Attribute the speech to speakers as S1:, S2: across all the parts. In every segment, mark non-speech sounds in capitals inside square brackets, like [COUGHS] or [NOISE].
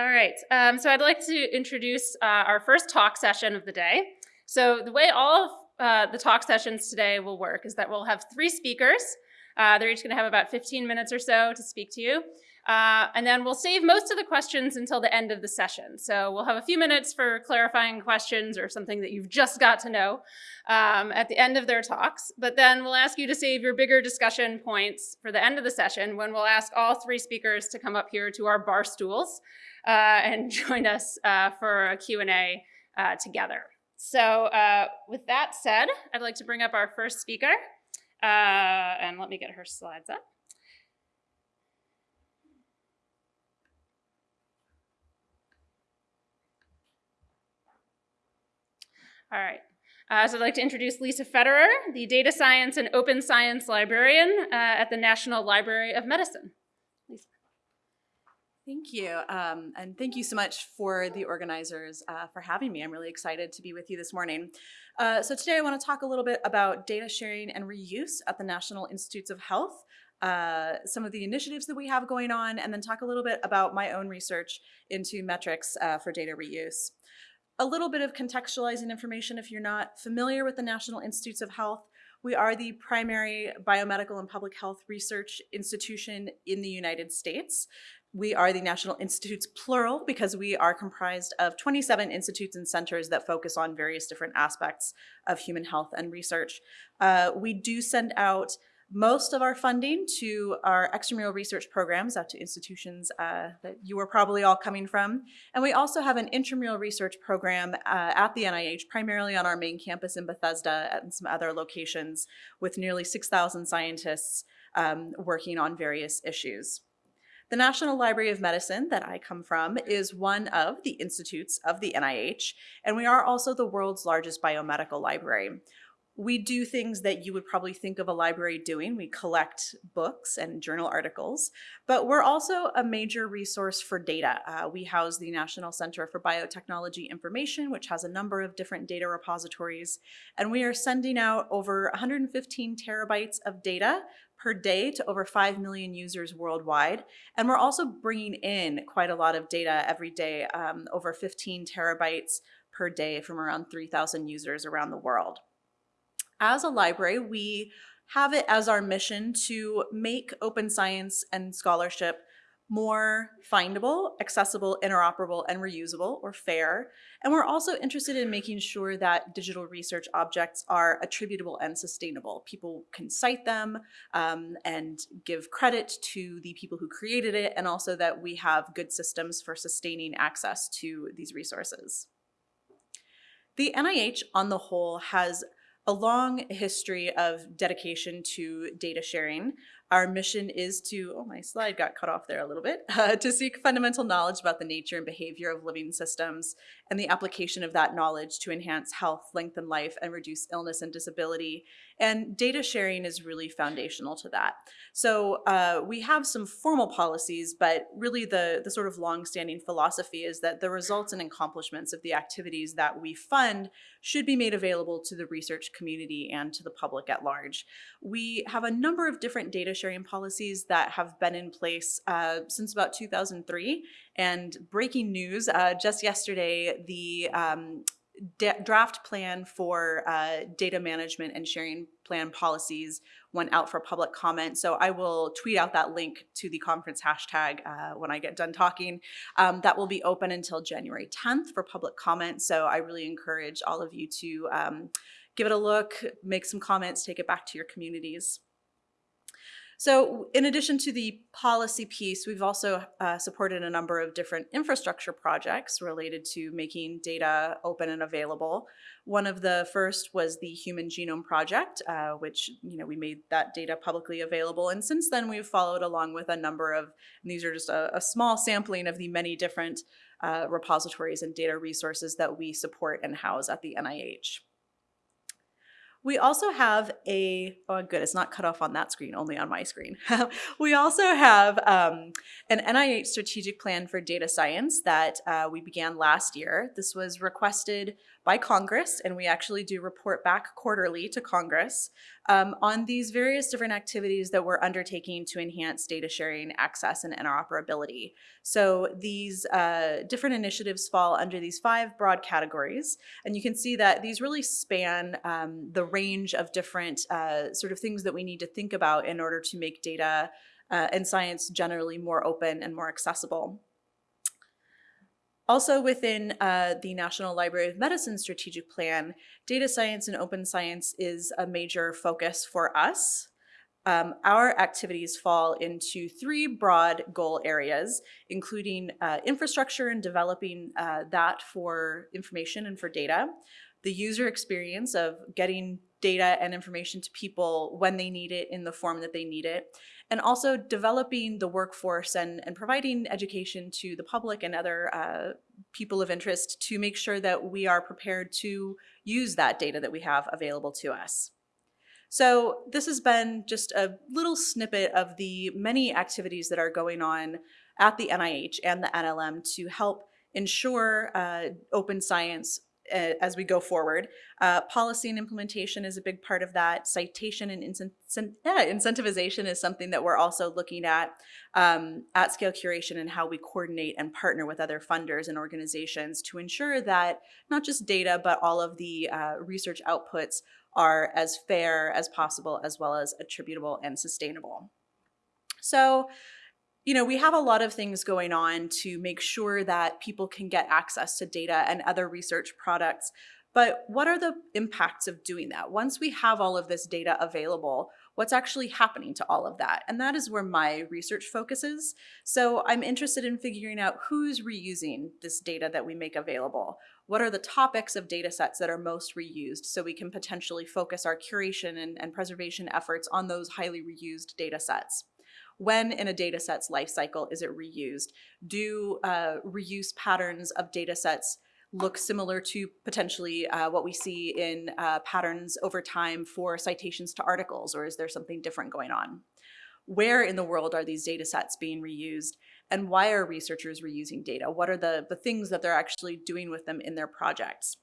S1: All right, um, so I'd like to introduce uh, our first talk session of the day. So the way all of uh, the talk sessions today will work is that we'll have three speakers. Uh, they're each gonna have about 15 minutes or so to speak to you. Uh, and then we'll save most of the questions until the end of the session. So we'll have a few minutes for clarifying questions or something that you've just got to know um, at the end of their talks. But then we'll ask you to save your bigger discussion points for the end of the session when we'll ask all three speakers to come up here to our bar stools and [LAUGHS] join us uh, for a Q&A uh, together. So uh, with that said, I'd like to bring up our first speaker. Uh, and let me get her slides up. All right. Uh, so I'd like to introduce Lisa Federer, the Data Science and Open Science Librarian uh, at the National Library of Medicine.
S2: Thank you. Um, and thank you so much for the organizers uh, for having me. I'm really excited to be with you this morning. Uh, so today I want to talk a little bit about data sharing and reuse at the National Institutes of Health. Uh, some of the initiatives that we have going on, and then talk a little bit about my own research into metrics uh, for data reuse. A little bit of contextualizing information if you're not familiar with the National Institutes of Health. We are the primary biomedical and public health research institution in the United States. We are the National Institutes plural because we are comprised of 27 institutes and centers that focus on various different aspects of human health and research. Uh, we do send out most of our funding to our extramural research programs out to institutions uh, that you are probably all coming from. And we also have an intramural research program uh, at the NIH, primarily on our main campus in Bethesda and some other locations with nearly 6,000 scientists um, working on various issues. The National Library of Medicine that I come from is one of the institutes of the NIH, and we are also the world's largest biomedical library we do things that you would probably think of a library doing. We collect books and journal articles, but we're also a major resource for data. Uh, we house the National Center for Biotechnology Information, which has a number of different data repositories, and we are sending out over 115 terabytes of data per day to over 5 million users worldwide. And we're also bringing in quite a lot of data every day, um, over 15 terabytes per day from around 3,000 users around the world as a library, we have it as our mission to make open science and scholarship more findable, accessible, interoperable, and reusable or fair. And we're also interested in making sure that digital research objects are attributable and sustainable. People can cite them um, and give credit to the people who created it, and also that we have good systems for sustaining access to these resources. The NIH on the whole has a long history of dedication to data sharing. Our mission is to, oh, my slide got cut off there a little bit, [LAUGHS] uh, to seek fundamental knowledge about the nature and behavior of living systems and the application of that knowledge to enhance health, lengthen life, and reduce illness and disability. And data sharing is really foundational to that. So uh, we have some formal policies, but really the, the sort of longstanding philosophy is that the results and accomplishments of the activities that we fund should be made available to the research community and to the public at large. We have a number of different data sharing policies that have been in place uh, since about 2003. And breaking news, uh, just yesterday, the um, draft plan for uh, data management and sharing plan policies went out for public comment. So I will tweet out that link to the conference hashtag uh, when I get done talking. Um, that will be open until January 10th for public comment. So I really encourage all of you to um, give it a look, make some comments, take it back to your communities. So in addition to the policy piece, we've also uh, supported a number of different infrastructure projects related to making data open and available. One of the first was the Human Genome Project, uh, which you know we made that data publicly available. And since then, we've followed along with a number of, these are just a, a, small sampling of the many different uh, repositories and data resources that we support and house at the NIH. We also have a, oh good, it's not cut off on that screen, only on my screen. [LAUGHS] we also have um, an NIH strategic plan for data science that uh, we began last year. This was requested by Congress, and we actually do report back quarterly to Congress um, on these various different activities that we're undertaking to enhance data sharing, access, and interoperability. So these uh, different initiatives fall under these five broad categories, and you can see that these really span um, the range of different uh, sort of things that we need to think about in order to make data uh, and science generally more open and more accessible. Also within uh, the National Library of Medicine strategic plan, data science and open science is a major focus for us. Um, our activities fall into three broad goal areas, including uh, infrastructure and developing uh, that for information and for data, the user experience of getting data and information to people when they need it in the form that they need it, and also developing the workforce and, and providing education to the public and other uh, people of interest to make sure that we are prepared to use that data that we have available to us. So this has been just a little snippet of the many activities that are going on at the NIH and the NLM to help ensure uh, open science as we go forward. Uh, policy and implementation is a big part of that. Citation and incent yeah, incentivization is something that we're also looking at. Um, at scale curation and how we coordinate and partner with other funders and organizations to ensure that not just data, but all of the uh, research outputs are as fair as possible, as well as attributable and sustainable. So you know, we have a lot of things going on to make sure that people can get access to data and other research products. But what are the impacts of doing that? Once we have all of this data available, what's actually happening to all of that? And that is where my research focuses. So I'm interested in figuring out who's reusing this data that we make available. What are the topics of data sets that are most reused so we can potentially focus our curation and, and preservation efforts on those highly reused data sets when in a data set's life cycle is it reused? Do uh, reuse patterns of data sets look similar to potentially uh, what we see in uh, patterns over time for citations to articles, or is there something different going on? Where in the world are these data sets being reused? And why are researchers reusing data? What are the, the things that they're actually doing with them in their projects?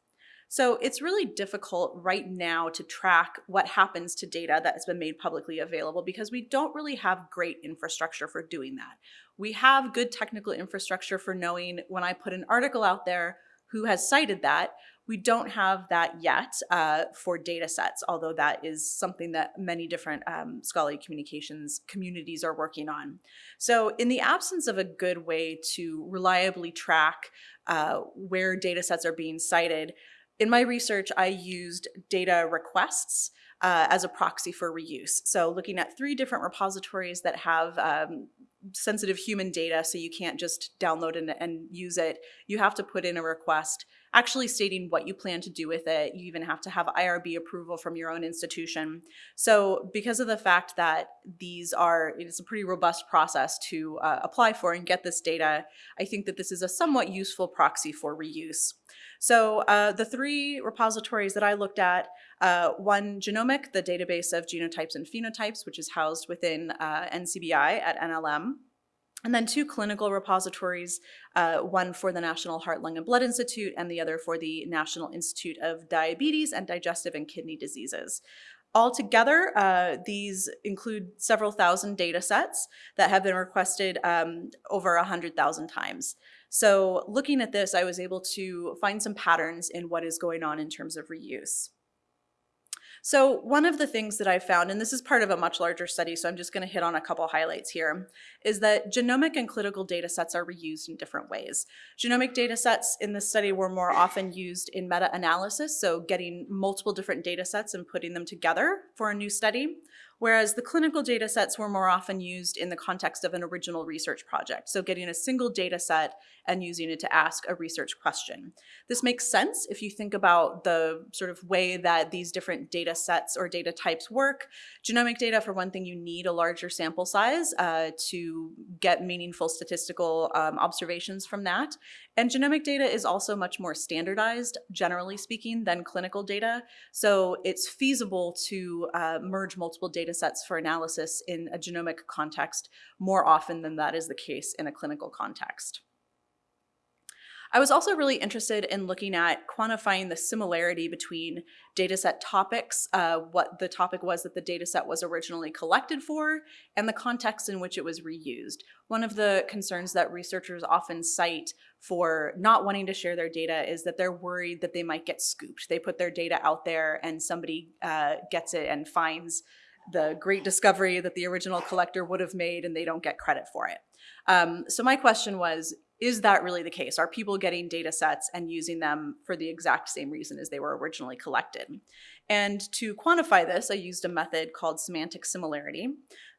S2: So it's really difficult right now to track what happens to data that has been made publicly available because we don't really have great infrastructure for doing that. We have good technical infrastructure for knowing when I put an article out there who has cited that. We don't have that yet uh, for data sets, although that is something that many different um, scholarly communications communities are working on. So in the absence of a good way to reliably track uh, where data sets are being cited, in my research, I used data requests uh, as a proxy for reuse. So looking at three different repositories that have um, sensitive human data, so you can't just download and, and use it. You have to put in a request actually stating what you plan to do with it. You even have to have IRB approval from your own institution. So because of the fact that these are, it's a pretty robust process to uh, apply for and get this data, I think that this is a somewhat useful proxy for reuse. So uh, the three repositories that I looked at, uh, one genomic, the database of genotypes and phenotypes, which is housed within uh, NCBI at NLM. And then two clinical repositories, uh, one for the National Heart, Lung, and Blood Institute, and the other for the National Institute of Diabetes and Digestive and Kidney Diseases. Altogether, uh, these include several thousand data sets that have been requested um, over 100,000 times. So looking at this, I was able to find some patterns in what is going on in terms of reuse. So one of the things that I found, and this is part of a much larger study, so I'm just gonna hit on a couple highlights here, is that genomic and clinical data sets are reused in different ways. Genomic data sets in this study were more often used in meta-analysis, so getting multiple different data sets and putting them together for a new study whereas the clinical data sets were more often used in the context of an original research project, so getting a single data set and using it to ask a research question. This makes sense if you think about the sort of way that these different data sets or data types work. Genomic data, for one thing, you need a larger sample size uh, to get meaningful statistical um, observations from that. And genomic data is also much more standardized, generally speaking, than clinical data. So it's feasible to uh, merge multiple data sets for analysis in a genomic context more often than that is the case in a clinical context. I was also really interested in looking at quantifying the similarity between dataset topics, uh, what the topic was that the dataset was originally collected for, and the context in which it was reused. One of the concerns that researchers often cite for not wanting to share their data is that they're worried that they might get scooped. They put their data out there and somebody uh, gets it and finds the great discovery that the original collector would have made and they don't get credit for it. Um, so my question was, is that really the case? Are people getting data sets and using them for the exact same reason as they were originally collected? And to quantify this, I used a method called semantic similarity.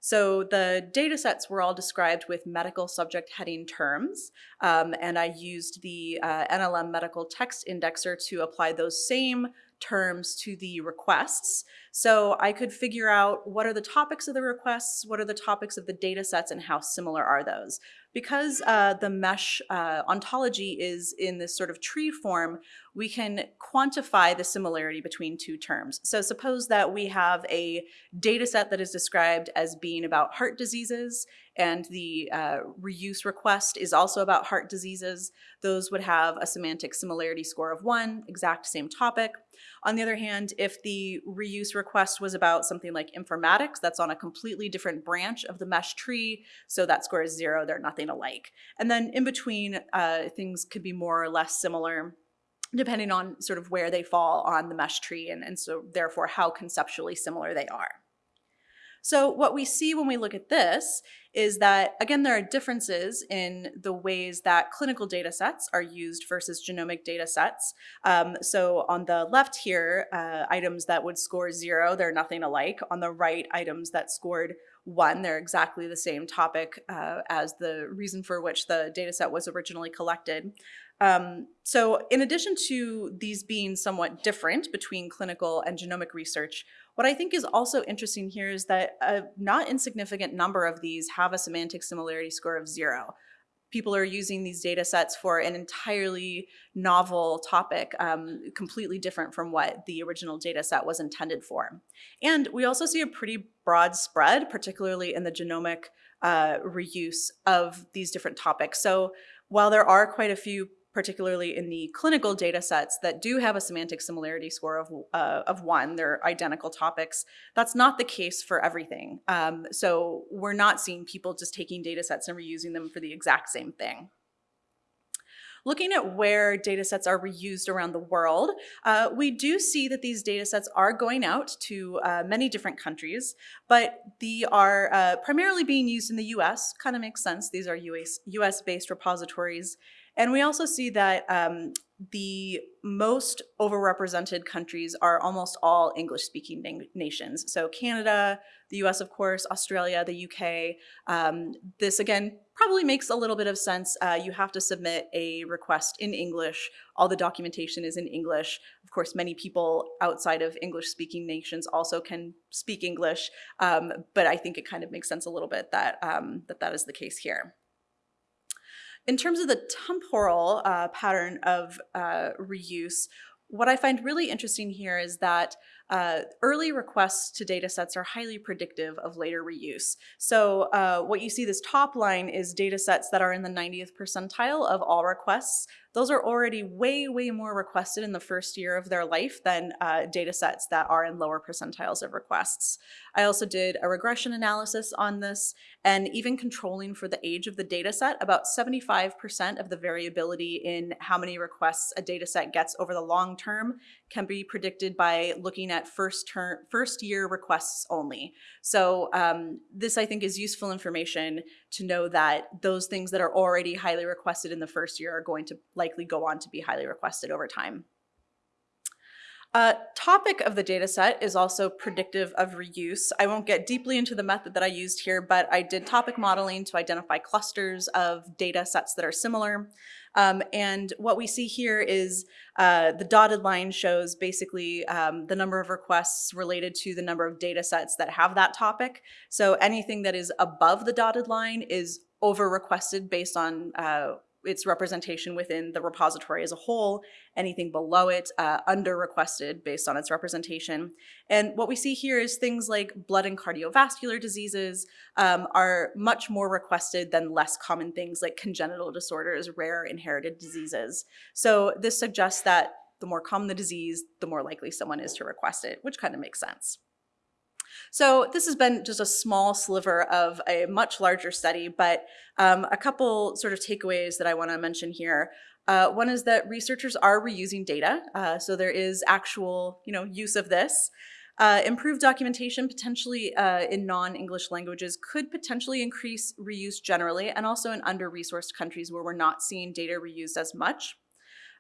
S2: So the data sets were all described with medical subject heading terms, um, and I used the uh, NLM medical text indexer to apply those same terms to the requests. So I could figure out what are the topics of the requests, what are the topics of the data sets, and how similar are those. Because uh, the MeSH uh, ontology is in this sort of tree form, we can quantify the similarity between two terms. So suppose that we have a data set that is described as being about heart diseases and the uh, reuse request is also about heart diseases. Those would have a semantic similarity score of one, exact same topic. On the other hand, if the reuse request was about something like informatics, that's on a completely different branch of the MeSH tree, so that score is zero, they're nothing alike. And then in between, uh, things could be more or less similar depending on sort of where they fall on the MeSH tree and, and so therefore how conceptually similar they are. So what we see when we look at this is that, again, there are differences in the ways that clinical data sets are used versus genomic data sets. Um, so on the left here, uh, items that would score zero, they're nothing alike. On the right, items that scored one, they're exactly the same topic uh, as the reason for which the data set was originally collected. Um, so in addition to these being somewhat different between clinical and genomic research, what I think is also interesting here is that a not insignificant number of these have a semantic similarity score of zero. People are using these data sets for an entirely novel topic, um, completely different from what the original data set was intended for. And we also see a pretty broad spread, particularly in the genomic uh, reuse of these different topics. So while there are quite a few particularly in the clinical data sets that do have a semantic similarity score of, uh, of one, they're identical topics. That's not the case for everything. Um, so we're not seeing people just taking data sets and reusing them for the exact same thing. Looking at where data sets are reused around the world, uh, we do see that these data sets are going out to uh, many different countries, but they are uh, primarily being used in the US, kind of makes sense. These are US, US-based repositories and we also see that um, the most overrepresented countries are almost all English-speaking nations. So Canada, the US, of course, Australia, the UK. Um, this, again, probably makes a little bit of sense. Uh, you have to submit a request in English. All the documentation is in English. Of course, many people outside of English-speaking nations also can speak English, um, but I think it kind of makes sense a little bit that, um, that that is the case here. In terms of the temporal uh, pattern of uh, reuse, what I find really interesting here is that uh, early requests to data sets are highly predictive of later reuse. So uh, what you see this top line is data sets that are in the 90th percentile of all requests those are already way, way more requested in the first year of their life than uh, data sets that are in lower percentiles of requests. I also did a regression analysis on this and even controlling for the age of the data set, about 75% of the variability in how many requests a data set gets over the long term can be predicted by looking at first term, first year requests only. So um, this I think is useful information to know that those things that are already highly requested in the first year are going to likely go on to be highly requested over time. Uh, topic of the dataset is also predictive of reuse. I won't get deeply into the method that I used here, but I did topic modeling to identify clusters of data sets that are similar. Um, and what we see here is uh, the dotted line shows basically um, the number of requests related to the number of data sets that have that topic. So anything that is above the dotted line is over requested based on uh, its representation within the repository as a whole, anything below it uh, under requested based on its representation. And what we see here is things like blood and cardiovascular diseases um, are much more requested than less common things like congenital disorders, rare inherited diseases. So this suggests that the more common the disease, the more likely someone is to request it, which kind of makes sense. So this has been just a small sliver of a much larger study, but um, a couple sort of takeaways that I want to mention here. Uh, one is that researchers are reusing data, uh, so there is actual you know, use of this. Uh, improved documentation potentially uh, in non-English languages could potentially increase reuse generally and also in under-resourced countries where we're not seeing data reused as much.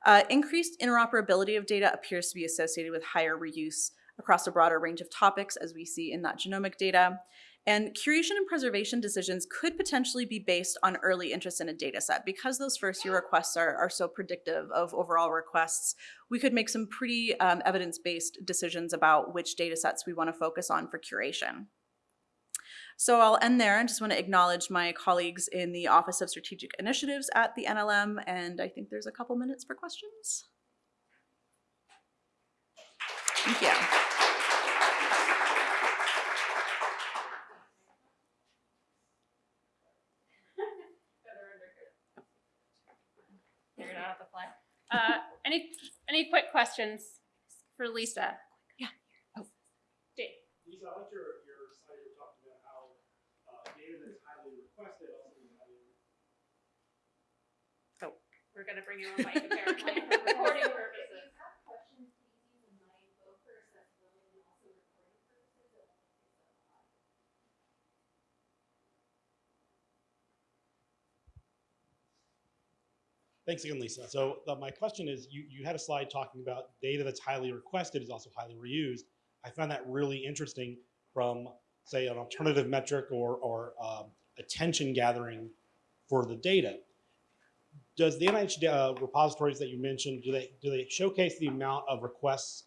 S2: Uh, increased interoperability of data appears to be associated with higher reuse across a broader range of topics as we see in that genomic data. And curation and preservation decisions could potentially be based on early interest in a data set. Because those first year requests are, are so predictive of overall requests, we could make some pretty um, evidence-based decisions about which data sets we wanna focus on for curation. So I'll end there and just want to acknowledge my colleagues in the Office of Strategic Initiatives at the NLM, and I think there's a couple minutes for questions. Thank you.
S1: Figured out the fly. Uh, any any quick questions for Lisa?
S2: Yeah. Oh.
S1: Dave.
S3: Lisa, I like your, your slide you were talking about how uh, data that's highly requested also is highly.
S1: We're gonna bring you on mic [LAUGHS] apparently for recording purposes.
S3: Thanks again, Lisa. So uh, my question is, you, you had a slide talking about data that's highly requested is also highly reused. I found that really interesting from, say, an alternative metric or, or um, attention gathering for the data. Does the NIH uh, repositories that you mentioned, do they, do they showcase the amount of requests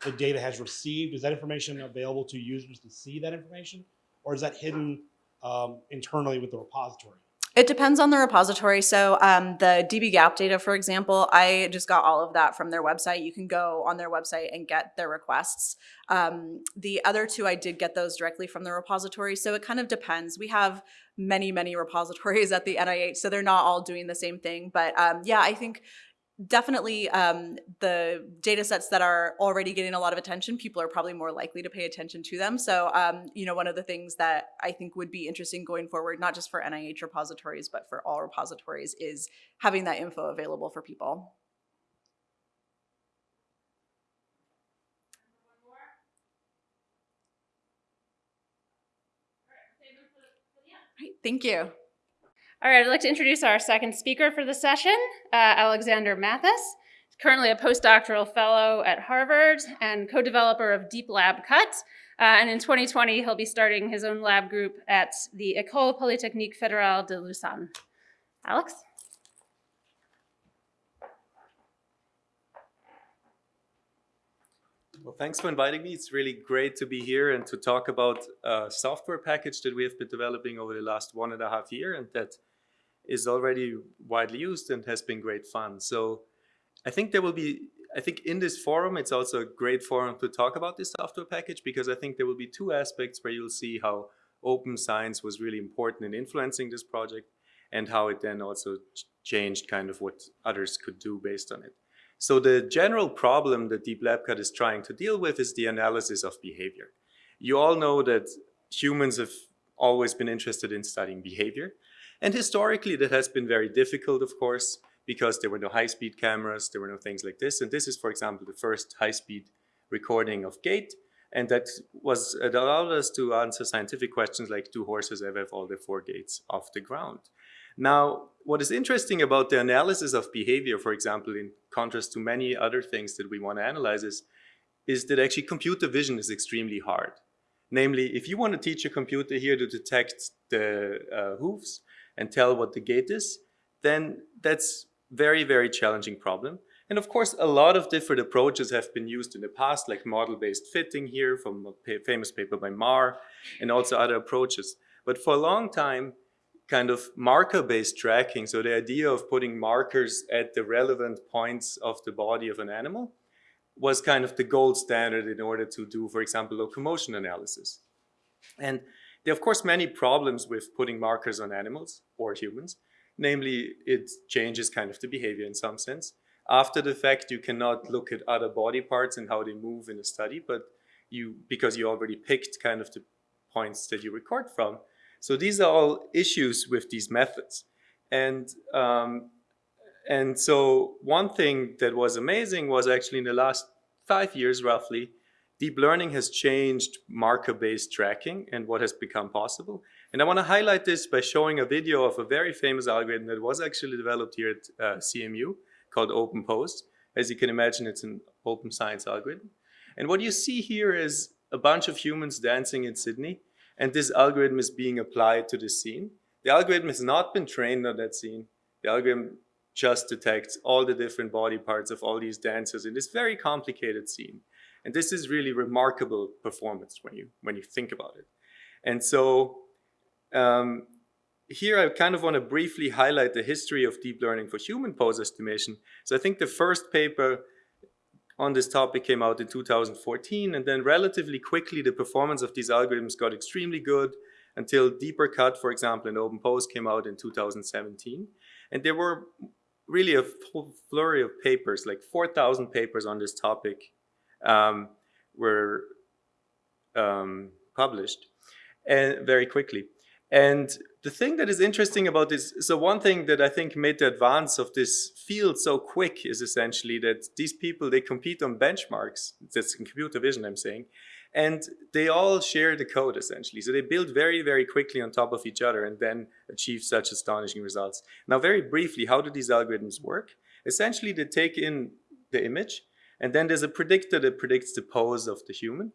S3: the data has received? Is that information available to users to see that information? Or is that hidden um, internally with the repository?
S2: It depends on the repository. So um, the dbGaP data, for example, I just got all of that from their website. You can go on their website and get their requests. Um, the other two, I did get those directly from the repository. So it kind of depends. We have many, many repositories at the NIH, so they're not all doing the same thing. But um, yeah, I think definitely um, the data sets that are already getting a lot of attention, people are probably more likely to pay attention to them. So, um, you know, one of the things that I think would be interesting going forward, not just for NIH repositories, but for all repositories is having that info available for people. Right, thank you.
S1: All right, I'd like to introduce our second speaker for the session, uh, Alexander Mathis. He's currently a postdoctoral fellow at Harvard and co-developer of DeepLabCut. Uh, and in 2020, he'll be starting his own lab group at the École Polytechnique Fédérale de Lausanne. Alex?
S4: Well, thanks for inviting me. It's really great to be here and to talk about a software package that we have been developing over the last one and a half year and that is already widely used and has been great fun. So I think there will be, I think in this forum, it's also a great forum to talk about this software package because I think there will be two aspects where you'll see how open science was really important in influencing this project and how it then also changed kind of what others could do based on it. So the general problem that DeepLabCut is trying to deal with is the analysis of behavior. You all know that humans have always been interested in studying behavior. And historically, that has been very difficult, of course, because there were no high-speed cameras, there were no things like this. And this is, for example, the first high-speed recording of gait. And that was it allowed us to answer scientific questions like, do horses ever have all their four gates off the ground? Now, what is interesting about the analysis of behavior, for example, in contrast to many other things that we want to analyze is, is that actually computer vision is extremely hard. Namely, if you want to teach a computer here to detect the uh, hooves and tell what the gait is, then that's very, very challenging problem. And of course, a lot of different approaches have been used in the past, like model-based fitting here from a famous paper by Marr, and also other approaches. But for a long time, kind of marker-based tracking, so the idea of putting markers at the relevant points of the body of an animal, was kind of the gold standard in order to do, for example, locomotion analysis. And there are, of course, many problems with putting markers on animals or humans. Namely, it changes kind of the behavior in some sense. After the fact, you cannot look at other body parts and how they move in a study, but you, because you already picked kind of the points that you record from. So these are all issues with these methods. And, um, and so one thing that was amazing was actually in the last five years roughly, deep learning has changed marker-based tracking and what has become possible. And I want to highlight this by showing a video of a very famous algorithm that was actually developed here at uh, CMU called OpenPose. As you can imagine, it's an open science algorithm. And what you see here is a bunch of humans dancing in Sydney, and this algorithm is being applied to the scene. The algorithm has not been trained on that scene. The algorithm just detects all the different body parts of all these dancers in this very complicated scene. And this is really remarkable performance when you, when you think about it. And so um, here I kind of want to briefly highlight the history of deep learning for human pose estimation. So I think the first paper on this topic came out in 2014 and then relatively quickly the performance of these algorithms got extremely good until DeeperCut, for example, in OpenPose came out in 2017. And there were really a flurry of papers, like 4,000 papers on this topic um, were um, published and very quickly. And the thing that is interesting about this, so one thing that I think made the advance of this field so quick is essentially that these people, they compete on benchmarks, that's in computer vision I'm saying, and they all share the code essentially. So they build very, very quickly on top of each other and then achieve such astonishing results. Now very briefly, how do these algorithms work? Essentially they take in the image and then there's a predictor that predicts the pose of the human,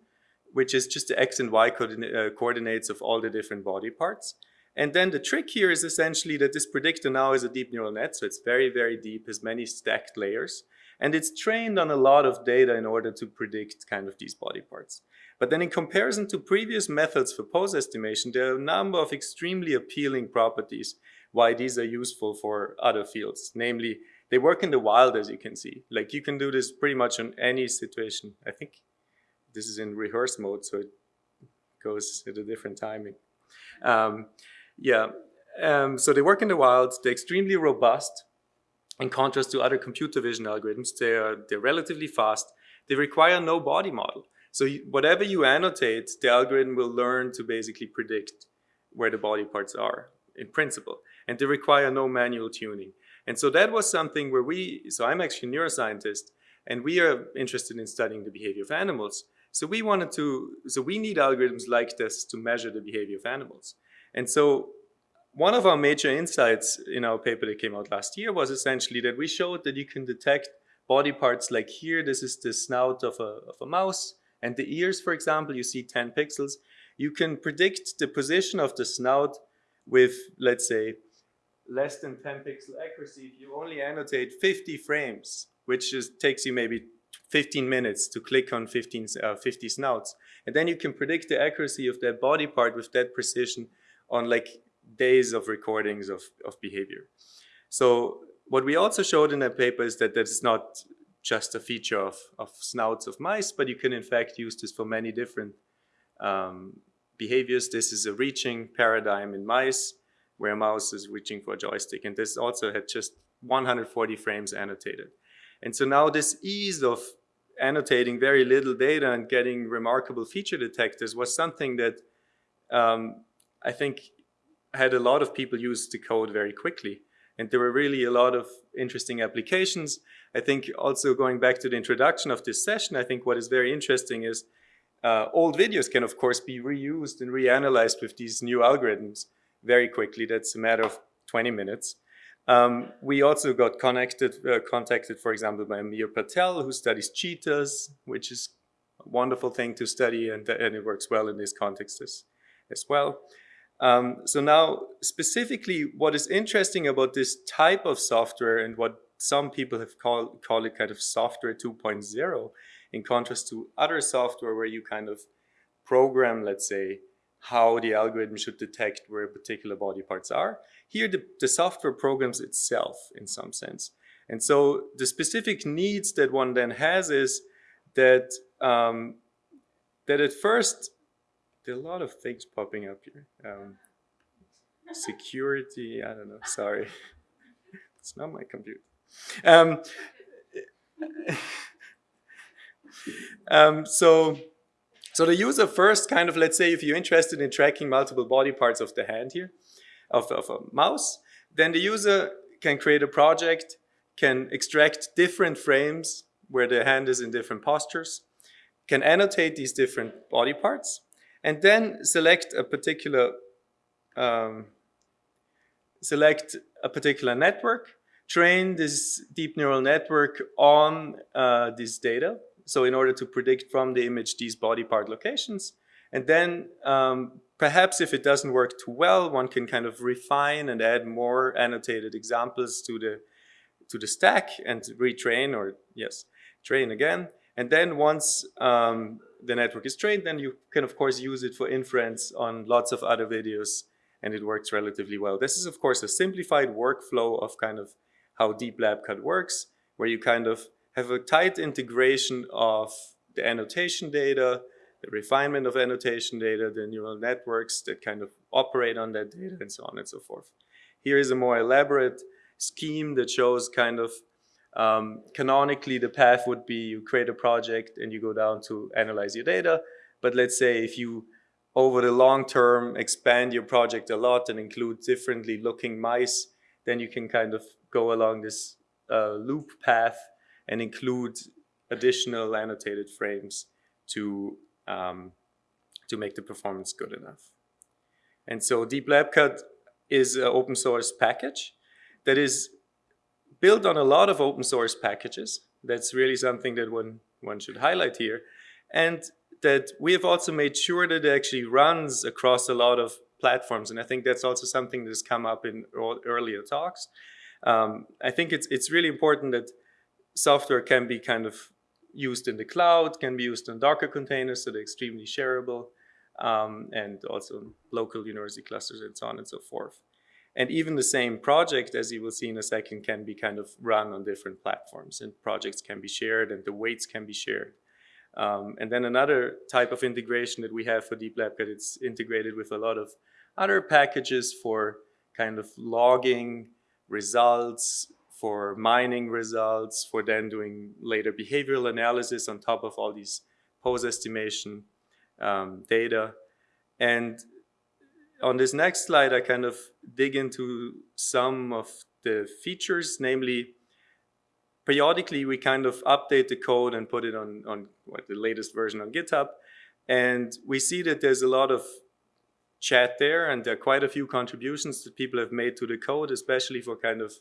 S4: which is just the x and y uh, coordinates of all the different body parts. And then the trick here is essentially that this predictor now is a deep neural net, so it's very, very deep, has many stacked layers. And it's trained on a lot of data in order to predict kind of these body parts. But then in comparison to previous methods for pose estimation, there are a number of extremely appealing properties why these are useful for other fields. Namely, they work in the wild, as you can see. Like you can do this pretty much on any situation. I think this is in rehearse mode, so it goes at a different timing. Um, yeah, um, so they work in the wild. They're extremely robust. In contrast to other computer vision algorithms, they are, they're relatively fast. They require no body model. So whatever you annotate, the algorithm will learn to basically predict where the body parts are in principle. And they require no manual tuning. And so that was something where we, so I'm actually a neuroscientist, and we are interested in studying the behavior of animals. So we wanted to, so we need algorithms like this to measure the behavior of animals. And so one of our major insights in our paper that came out last year was essentially that we showed that you can detect body parts like here, this is the snout of a, of a mouse, and the ears, for example, you see 10 pixels. You can predict the position of the snout with, let's say, less than 10 pixel accuracy if you only annotate 50 frames, which just takes you maybe 15 minutes to click on 15, uh, 50 snouts. And then you can predict the accuracy of that body part with that precision on like days of recordings of, of behavior. So what we also showed in that paper is that that's not just a feature of, of snouts of mice, but you can in fact use this for many different um, behaviors. This is a reaching paradigm in mice where a mouse is reaching for a joystick. And this also had just 140 frames annotated. And so now this ease of annotating very little data and getting remarkable feature detectors was something that um, I think had a lot of people use the code very quickly. And there were really a lot of interesting applications. I think also going back to the introduction of this session, I think what is very interesting is uh, old videos can of course be reused and reanalyzed with these new algorithms very quickly. That's a matter of 20 minutes. Um, we also got connected, uh, contacted, for example, by Amir Patel, who studies cheetahs, which is a wonderful thing to study, and, and it works well in this context as, as well. Um, so now, specifically, what is interesting about this type of software and what some people have called call it kind of software 2.0, in contrast to other software where you kind of program, let's say, how the algorithm should detect where particular body parts are. Here, the, the software programs itself in some sense. And so the specific needs that one then has is that, um, that at first, there are a lot of things popping up here. Um, security, I don't know, sorry. it's not my computer. Um, [LAUGHS] um, so, so the user first kind of, let's say if you're interested in tracking multiple body parts of the hand here, of, of a mouse, then the user can create a project, can extract different frames where the hand is in different postures, can annotate these different body parts, and then select a particular um, select a particular network, train this deep neural network on uh, this data. So in order to predict from the image these body part locations, and then um, perhaps if it doesn't work too well, one can kind of refine and add more annotated examples to the to the stack and retrain or yes, train again. And then once um, the network is trained, then you can of course use it for inference on lots of other videos and it works relatively well. This is of course a simplified workflow of kind of how DeepLabCut works, where you kind of have a tight integration of the annotation data, the refinement of annotation data, the neural networks that kind of operate on that data and so on and so forth. Here is a more elaborate scheme that shows kind of um, canonically the path would be you create a project and you go down to analyze your data. But let's say if you over the long term expand your project a lot and include differently looking mice, then you can kind of go along this uh, loop path and include additional annotated frames to um, to make the performance good enough. And so DeepLabCut is an open source package that is built on a lot of open source packages. That's really something that one, one should highlight here. And that we have also made sure that it actually runs across a lot of platforms. And I think that's also something that has come up in earlier talks. Um, I think it's, it's really important that software can be kind of used in the cloud, can be used in Docker containers, so they're extremely shareable, um, and also local university clusters and so on and so forth. And even the same project, as you will see in a second, can be kind of run on different platforms and projects can be shared and the weights can be shared. Um, and then another type of integration that we have for Deep Lab, that it's integrated with a lot of other packages for kind of logging results, for mining results, for then doing later behavioral analysis on top of all these pose estimation um, data. And on this next slide, I kind of dig into some of the features, namely, periodically we kind of update the code and put it on, on what, the latest version on GitHub. And we see that there's a lot of chat there and there are quite a few contributions that people have made to the code, especially for kind of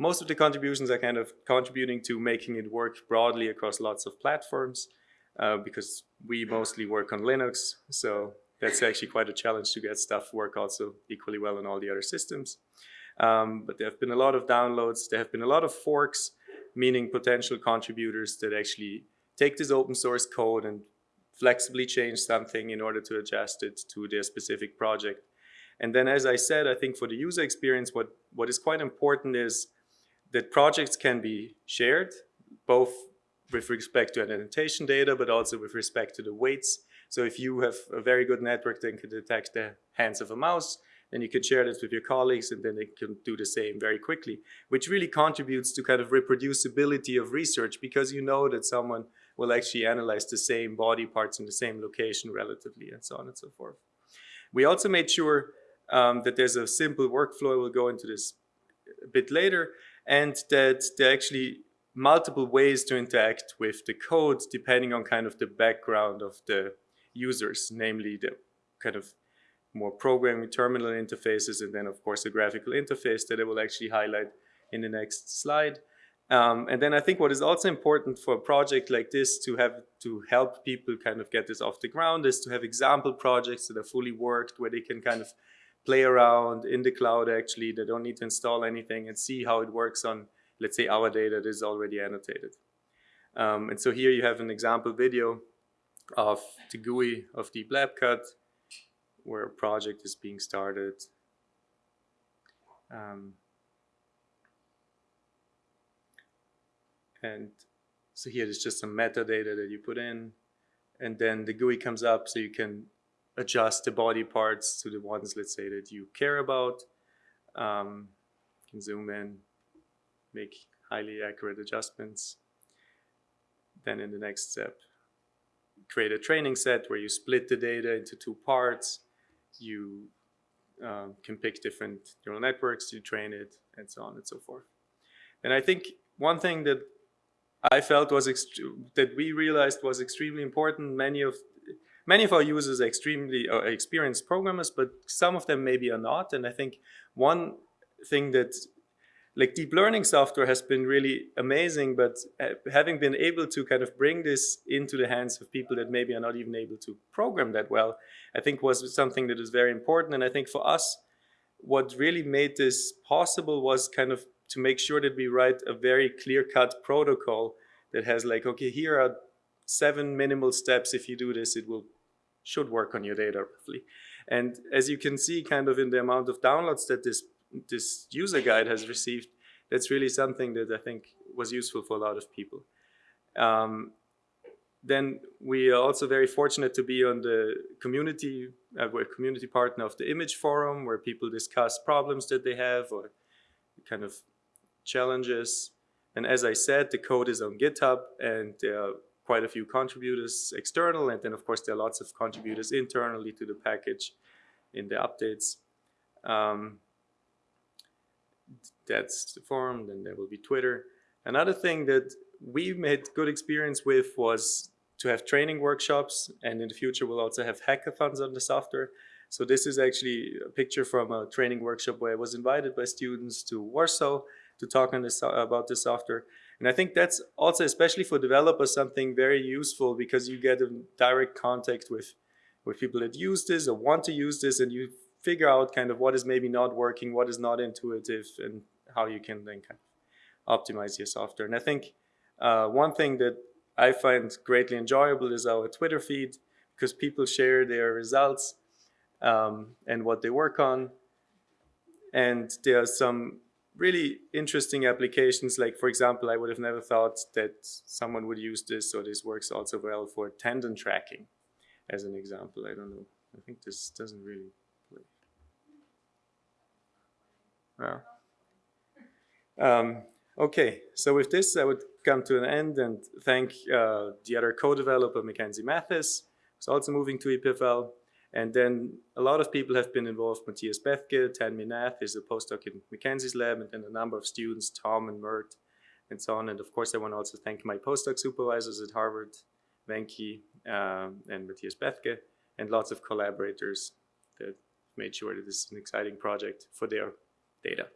S4: most of the contributions are kind of contributing to making it work broadly across lots of platforms uh, because we mostly work on Linux. So that's actually quite a challenge to get stuff work also equally well on all the other systems. Um, but there have been a lot of downloads. There have been a lot of forks, meaning potential contributors that actually take this open source code and flexibly change something in order to adjust it to their specific project. And then, as I said, I think for the user experience, what, what is quite important is that projects can be shared, both with respect to annotation data, but also with respect to the weights. So if you have a very good network that can detect the hands of a mouse, then you can share this with your colleagues and then they can do the same very quickly, which really contributes to kind of reproducibility of research because you know that someone will actually analyze the same body parts in the same location relatively and so on and so forth. We also made sure um, that there's a simple workflow. We'll go into this a bit later and that there are actually multiple ways to interact with the code depending on kind of the background of the users, namely the kind of more programming terminal interfaces and then of course the graphical interface that I will actually highlight in the next slide. Um, and then I think what is also important for a project like this to have to help people kind of get this off the ground is to have example projects that are fully worked where they can kind of play around in the cloud actually. They don't need to install anything and see how it works on, let's say, our data that is already annotated. Um, and so here you have an example video of the GUI of DeepLabCut. where a project is being started. Um, and so here is just some metadata that you put in, and then the GUI comes up so you can adjust the body parts to the ones, let's say, that you care about. Um, you can zoom in, make highly accurate adjustments. Then in the next step, create a training set where you split the data into two parts. You um, can pick different neural networks to train it, and so on and so forth. And I think one thing that I felt was that we realized was extremely important. Many of many of our users are extremely uh, experienced programmers, but some of them maybe are not. And I think one thing that like deep learning software has been really amazing, but uh, having been able to kind of bring this into the hands of people that maybe are not even able to program that well, I think was something that is very important. And I think for us, what really made this possible was kind of to make sure that we write a very clear-cut protocol that has like, okay, here are seven minimal steps. If you do this, it will should work on your data roughly. And as you can see kind of in the amount of downloads that this this user guide has received, that's really something that I think was useful for a lot of people. Um, then we are also very fortunate to be on the community, uh, we're a community partner of the Image Forum, where people discuss problems that they have or kind of challenges. And as I said, the code is on GitHub and there are quite a few contributors external. And then of course there are lots of contributors internally to the package in the updates. Um, that's the forum, then there will be Twitter. Another thing that we made good experience with was to have training workshops and in the future we'll also have hackathons on the software. So this is actually a picture from a training workshop where I was invited by students to Warsaw to talk on this, about the software. And I think that's also, especially for developers, something very useful because you get a direct contact with, with people that use this or want to use this and you figure out kind of what is maybe not working, what is not intuitive, and how you can then kind of optimize your software. And I think uh, one thing that I find greatly enjoyable is our Twitter feed because people share their results um, and what they work on. And there are some really interesting applications. Like, for example, I would have never thought that someone would use this, or this works also well for tendon tracking, as an example. I don't know. I think this doesn't really Yeah. Um, okay, so with this, I would come to an end and thank uh, the other co-developer, Mackenzie Mathis, who's also moving to EPFL. And then a lot of people have been involved. Matthias Bethke, Tanmay Nath is a postdoc in Mackenzie's lab, and then a number of students, Tom and Mert, and so on. And of course, I want to also thank my postdoc supervisors at Harvard, Venki um, and Matthias Bethke, and lots of collaborators that made sure that this is an exciting project for their data.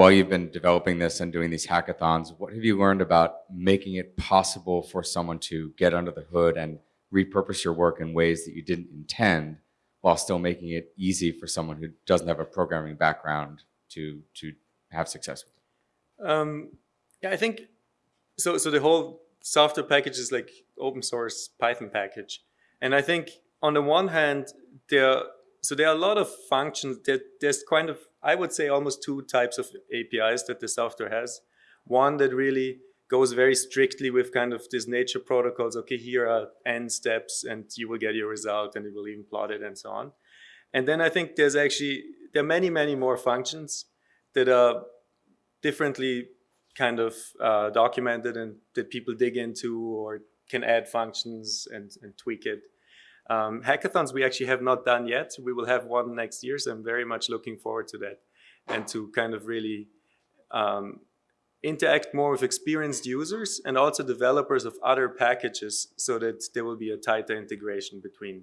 S5: While you've been developing this and doing these hackathons, what have you learned about making it possible for someone to get under the hood and repurpose your work in ways that you didn't intend while still making it easy for someone who doesn't have a programming background to, to have success with it?
S4: Um, yeah, I think, so, so the whole software package is like open source Python package. And I think on the one hand, there, so there are a lot of functions that there's kind of I would say almost two types of APIs that the software has. One that really goes very strictly with kind of these nature protocols. Okay, here are n steps and you will get your result and it will even plot it and so on. And then I think there's actually, there are many, many more functions that are differently kind of uh, documented and that people dig into or can add functions and, and tweak it. Um, hackathons we actually have not done yet. We will have one next year, so I'm very much looking forward to that and to kind of really um, interact more with experienced users and also developers of other packages so that there will be a tighter integration between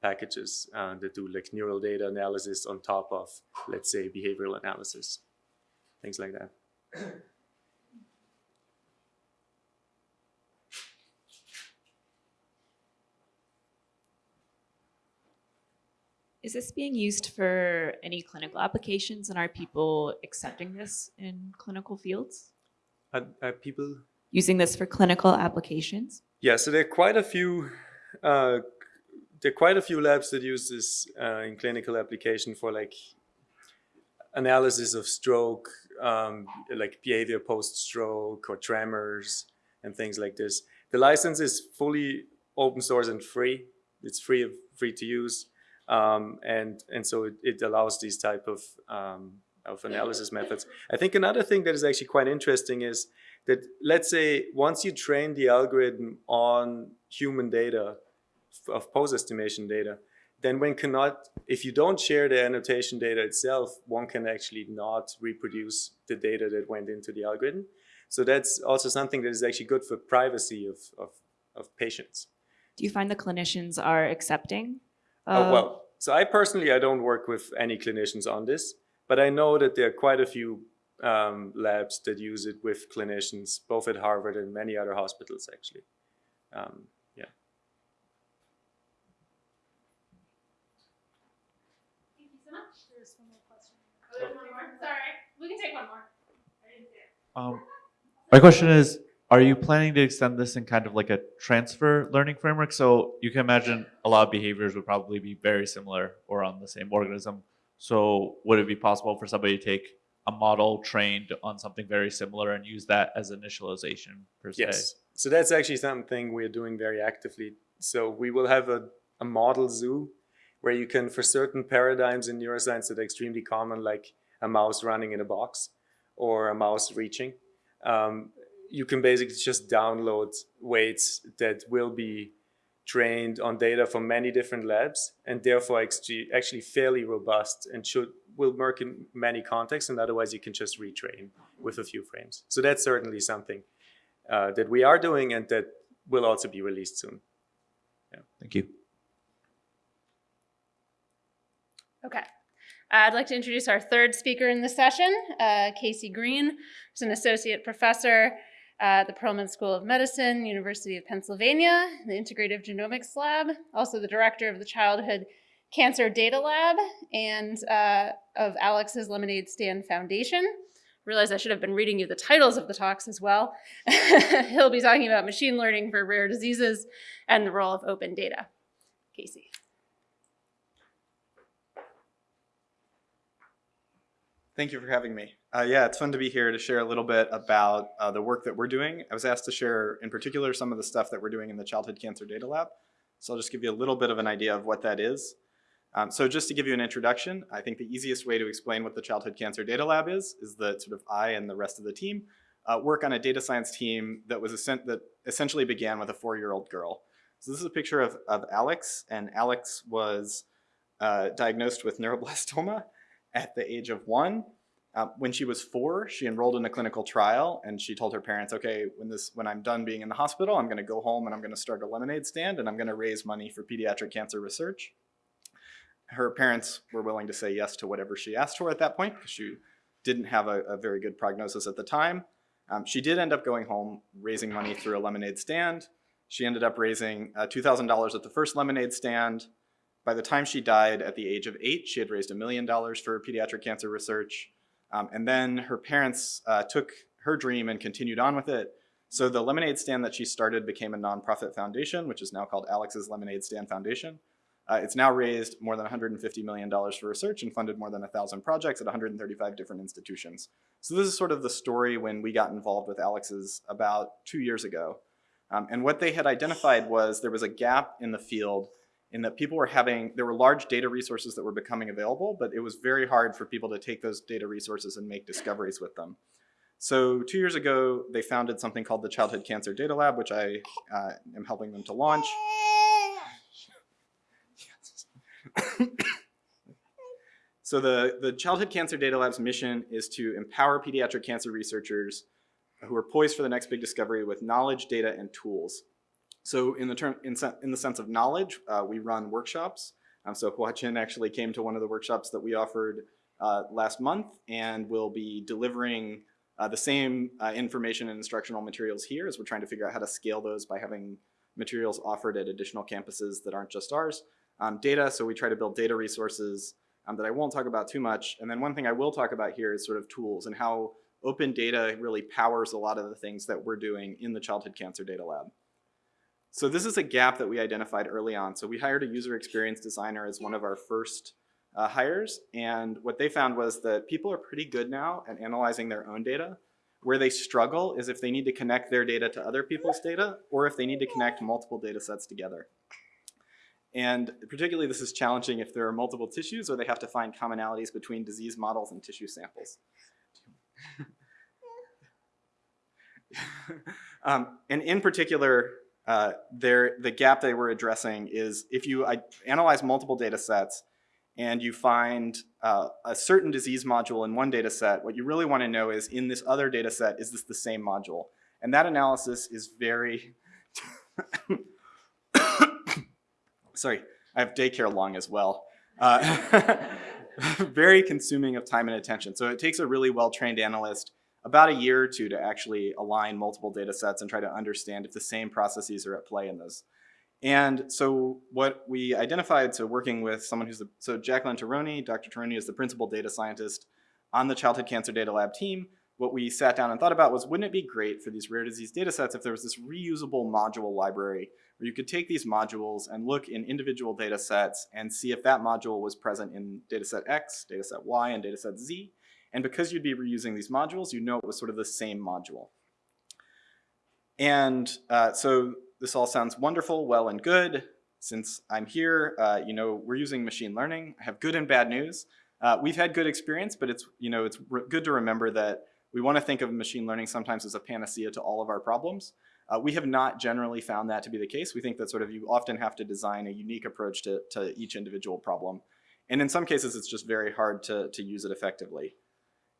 S4: packages uh, that do like neural data analysis on top of, let's say, behavioral analysis, things like that. [CLEARS THROAT]
S6: Is this being used for any clinical applications and are people accepting this in clinical fields?
S4: Are, are people
S6: Using this for clinical applications?
S4: Yeah, so there are quite a few. Uh, there are quite a few labs that use this uh, in clinical application for like analysis of stroke, um, like behavior post-stroke or tremors and things like this. The license is fully open source and free. It's free of free to use, um, and and so it, it allows these type of um, of analysis methods. I think another thing that is actually quite interesting is that let's say once you train the algorithm on human data of pose estimation data, then one cannot, if you don't share the annotation data itself, one can actually not reproduce the data that went into the algorithm. So that's also something that is actually good for privacy of, of, of patients.
S6: Do you find the clinicians are accepting?
S4: Oh, well, so I personally, I don't work with any clinicians on this, but I know that there are quite a few um, labs that use it with clinicians, both at Harvard and many other hospitals, actually. Um, yeah.
S1: Thank you so much. There's one more question. Oh, there's one more. Sorry. We can take one more. I didn't see it.
S7: Um, my question is, are you planning to extend this in kind of like a transfer learning framework? So you can imagine a lot of behaviors would probably be very similar or on the same organism. So would it be possible for somebody to take a model trained on something very similar and use that as initialization per se?
S4: Yes. So that's actually something we're doing very actively. So we will have a, a model zoo where you can, for certain paradigms in neuroscience that are extremely common, like a mouse running in a box or a mouse reaching, um, you can basically just download weights that will be trained on data from many different labs and therefore actually, actually fairly robust and should will work in many contexts and otherwise you can just retrain with a few frames. So that's certainly something uh, that we are doing and that will also be released soon. Yeah.
S7: Thank you.
S1: Okay. I'd like to introduce our third speaker in the session, uh, Casey Greene, who's an associate professor at the Perelman School of Medicine, University of Pennsylvania, the Integrative Genomics Lab, also the director of the Childhood Cancer Data Lab and uh, of Alex's Lemonade Stand Foundation. Realize I should have been reading you the titles of the talks as well. [LAUGHS] He'll be talking about machine learning for rare diseases and the role of open data. Casey.
S8: Thank you for having me. Uh, yeah, it's fun to be here to share a little bit about uh, the work that we're doing. I was asked to share, in particular, some of the stuff that we're doing in the Childhood Cancer Data Lab. So I'll just give you a little bit of an idea of what that is. Um, so just to give you an introduction, I think the easiest way to explain what the Childhood Cancer Data Lab is, is that sort of I and the rest of the team uh, work on a data science team that was that essentially began with a four-year-old girl. So this is a picture of, of Alex, and Alex was uh, diagnosed with [LAUGHS] neuroblastoma at the age of one. Uh, when she was four, she enrolled in a clinical trial, and she told her parents, "Okay, when this when I'm done being in the hospital, I'm going to go home and I'm going to start a lemonade stand, and I'm going to raise money for pediatric cancer research." Her parents were willing to say yes to whatever she asked for at that point because she didn't have a, a very good prognosis at the time. Um, she did end up going home, raising money through a lemonade stand. She ended up raising uh, $2,000 at the first lemonade stand. By the time she died at the age of eight, she had raised a million dollars for pediatric cancer research. Um, and then her parents uh, took her dream and continued on with it. So the lemonade stand that she started became a nonprofit foundation, which is now called Alex's Lemonade Stand Foundation. Uh, it's now raised more than $150 million for research and funded more than 1,000 projects at 135 different institutions. So this is sort of the story when we got involved with Alex's about two years ago. Um, and what they had identified was there was a gap in the field in that people were having, there were large data resources that were becoming available, but it was very hard for people to take those data resources and make discoveries with them. So two years ago, they founded something called the Childhood Cancer Data Lab, which I uh, am helping them to launch. [COUGHS] so the, the Childhood Cancer Data Lab's mission is to empower pediatric cancer researchers who are poised for the next big discovery with knowledge, data, and tools. So in the term, in, in the sense of knowledge, uh, we run workshops. Um, so Huachin actually came to one of the workshops that we offered uh, last month and will be delivering uh, the same uh, information and instructional materials here as we're trying to figure out how to scale those by having materials offered at additional campuses that aren't just ours. Um, data, so we try to build data resources um, that I won't talk about too much. And then one thing I will talk about here is sort of tools and how open data really powers a lot of the things that we're doing in the Childhood Cancer Data Lab. So this is a gap that we identified early on. So we hired a user experience designer as one of our first uh, hires. And what they found was that people are pretty good now at analyzing their own data. Where they struggle is if they need to connect their data to other people's data or if they need to connect multiple data sets together. And particularly this is challenging if there are multiple tissues or they have to find commonalities between disease models and tissue samples. [LAUGHS] um, and in particular, uh, there, the gap they were addressing is if you I, analyze multiple data sets and you find uh, a certain disease module in one data set, what you really want to know is in this other data set, is this the same module? And that analysis is very, [COUGHS] sorry, I have daycare long as well. Uh, [LAUGHS] very consuming of time and attention. So it takes a really well-trained analyst about a year or two to actually align multiple data sets and try to understand if the same processes are at play in those. And so what we identified, so working with someone who's, the, so Jacqueline Taroni, Dr. Taroni is the principal data scientist on the Childhood Cancer Data Lab team. What we sat down and thought about was, wouldn't it be great for these rare disease data sets if there was this reusable module library where you could take these modules and look in individual data sets and see if that module was present in dataset X, dataset Y, and dataset Z. And because you'd be reusing these modules, you know it was sort of the same module. And uh, so this all sounds wonderful, well and good. Since I'm here, uh, you know, we're using machine learning. I have good and bad news. Uh, we've had good experience, but it's, you know, it's good to remember that we want to think of machine learning sometimes as a panacea to all of our problems. Uh, we have not generally found that to be the case. We think that sort of you often have to design a unique approach to, to each individual problem. And in some cases, it's just very hard to, to use it effectively.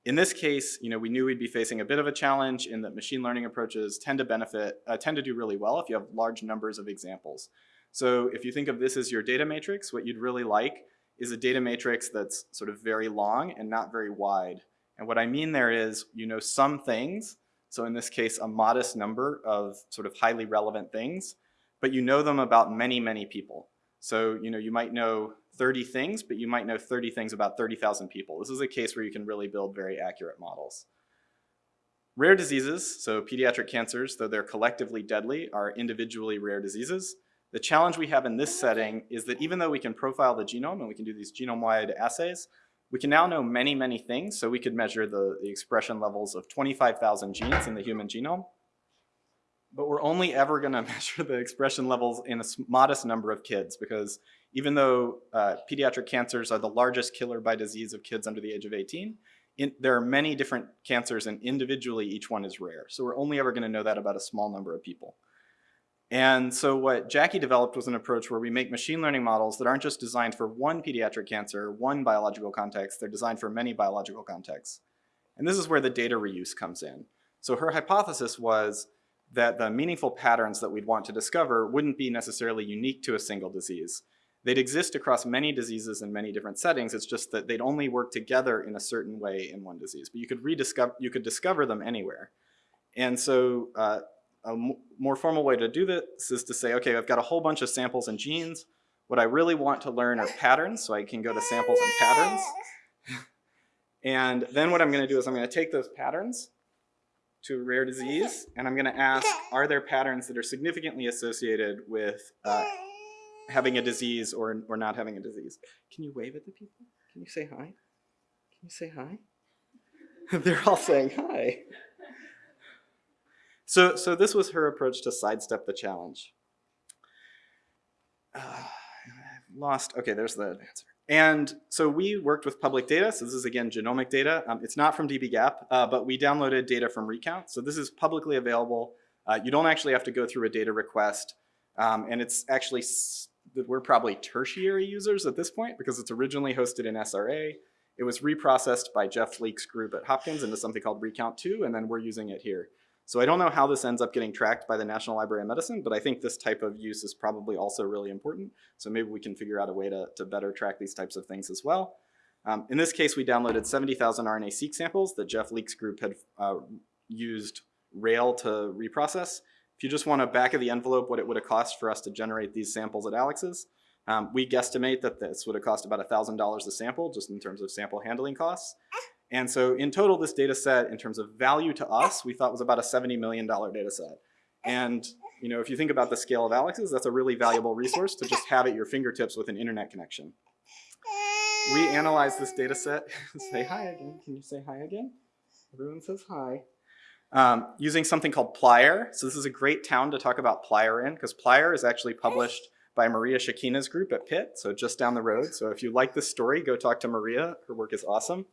S8: In this case, you know, we knew we'd be facing a bit of a challenge in that machine learning approaches tend to benefit, uh, tend to do really well if you have large numbers of examples. So if you think of this as your data matrix, what you'd really like is a data matrix that's sort of very long and not very wide. And what I mean there is, you know some things, so in this case, a modest number of sort of highly relevant things, but you know them about many, many people. So, you know, you might know 30 things, but you might know 30 things about 30,000 people. This is a case where you can really build very accurate models. Rare diseases, so pediatric cancers, though they're collectively deadly, are individually rare diseases. The challenge we have in this setting is that even though we can profile the genome and we can do these genome-wide assays, we can now know many, many things. So we could measure the, the expression levels of 25,000 genes in the human genome. But we're only ever going [LAUGHS] to measure the expression levels in a modest number of kids because even though uh, pediatric cancers are the largest killer by disease of kids under the age of 18, in, there are many different cancers and individually each one is rare. So we're only ever going to know that about a small number of people. And so what Jackie developed was an approach where we make machine learning models that aren't just designed for one pediatric cancer, one biological context, they're designed for many biological contexts. And this is where the data reuse comes in. So her hypothesis was that the meaningful patterns that we'd want to discover wouldn't be necessarily unique to a single disease. They'd exist across many diseases in many different settings. It's just that they'd only work together in a certain way in one disease. But you could rediscover, you could discover them anywhere. And so uh, a more formal way to do this is to say, okay, I've got a whole bunch of samples and genes. What I really want to learn are patterns, so I can go to samples and patterns. [LAUGHS] and then what I'm going to do is I'm going to take those patterns to a rare disease, and I'm going to ask, are there patterns that are significantly associated with uh, having a disease or, or not having a disease. Can you wave at the people? Can you say hi? Can you say hi? [LAUGHS] They're all saying hi. So, so this was her approach to sidestep the challenge. Uh, I've lost, okay, there's the answer. And so we worked with public data. So this is again genomic data. Um, it's not from dbGaP, uh, but we downloaded data from Recount. So this is publicly available. Uh, you don't actually have to go through a data request. Um, and it's actually we're probably tertiary users at this point because it's originally hosted in SRA. It was reprocessed by Jeff Leek's group at Hopkins into something called Recount 2, and then we're using it here. So I don't know how this ends up getting tracked by the National Library of Medicine, but I think this type of use is probably also really important. So maybe we can figure out a way to, to better track these types of things as well. Um, in this case, we downloaded 70,000 RNA-seq samples that Jeff Leek's group had uh, used Rail to reprocess. If you just want a back of the envelope what it would have cost for us to generate these samples at Alex's, um, we guesstimate that this would have cost about $1,000 a sample just in terms of sample handling costs. And so in total, this data set, in terms of value to us, we thought was about a $70 million data set. And you know, if you think about the scale of Alex's, that's a really valuable resource to just have at your fingertips with an internet connection. We analyzed this data set. [LAUGHS] say hi again. Can you say hi again? Everyone says hi. Um, using something called Plier. So this is a great town to talk about Plier in because Plier is actually published by Maria Chikina's group at Pitt, so just down the road. So if you like this story, go talk to Maria. Her work is awesome.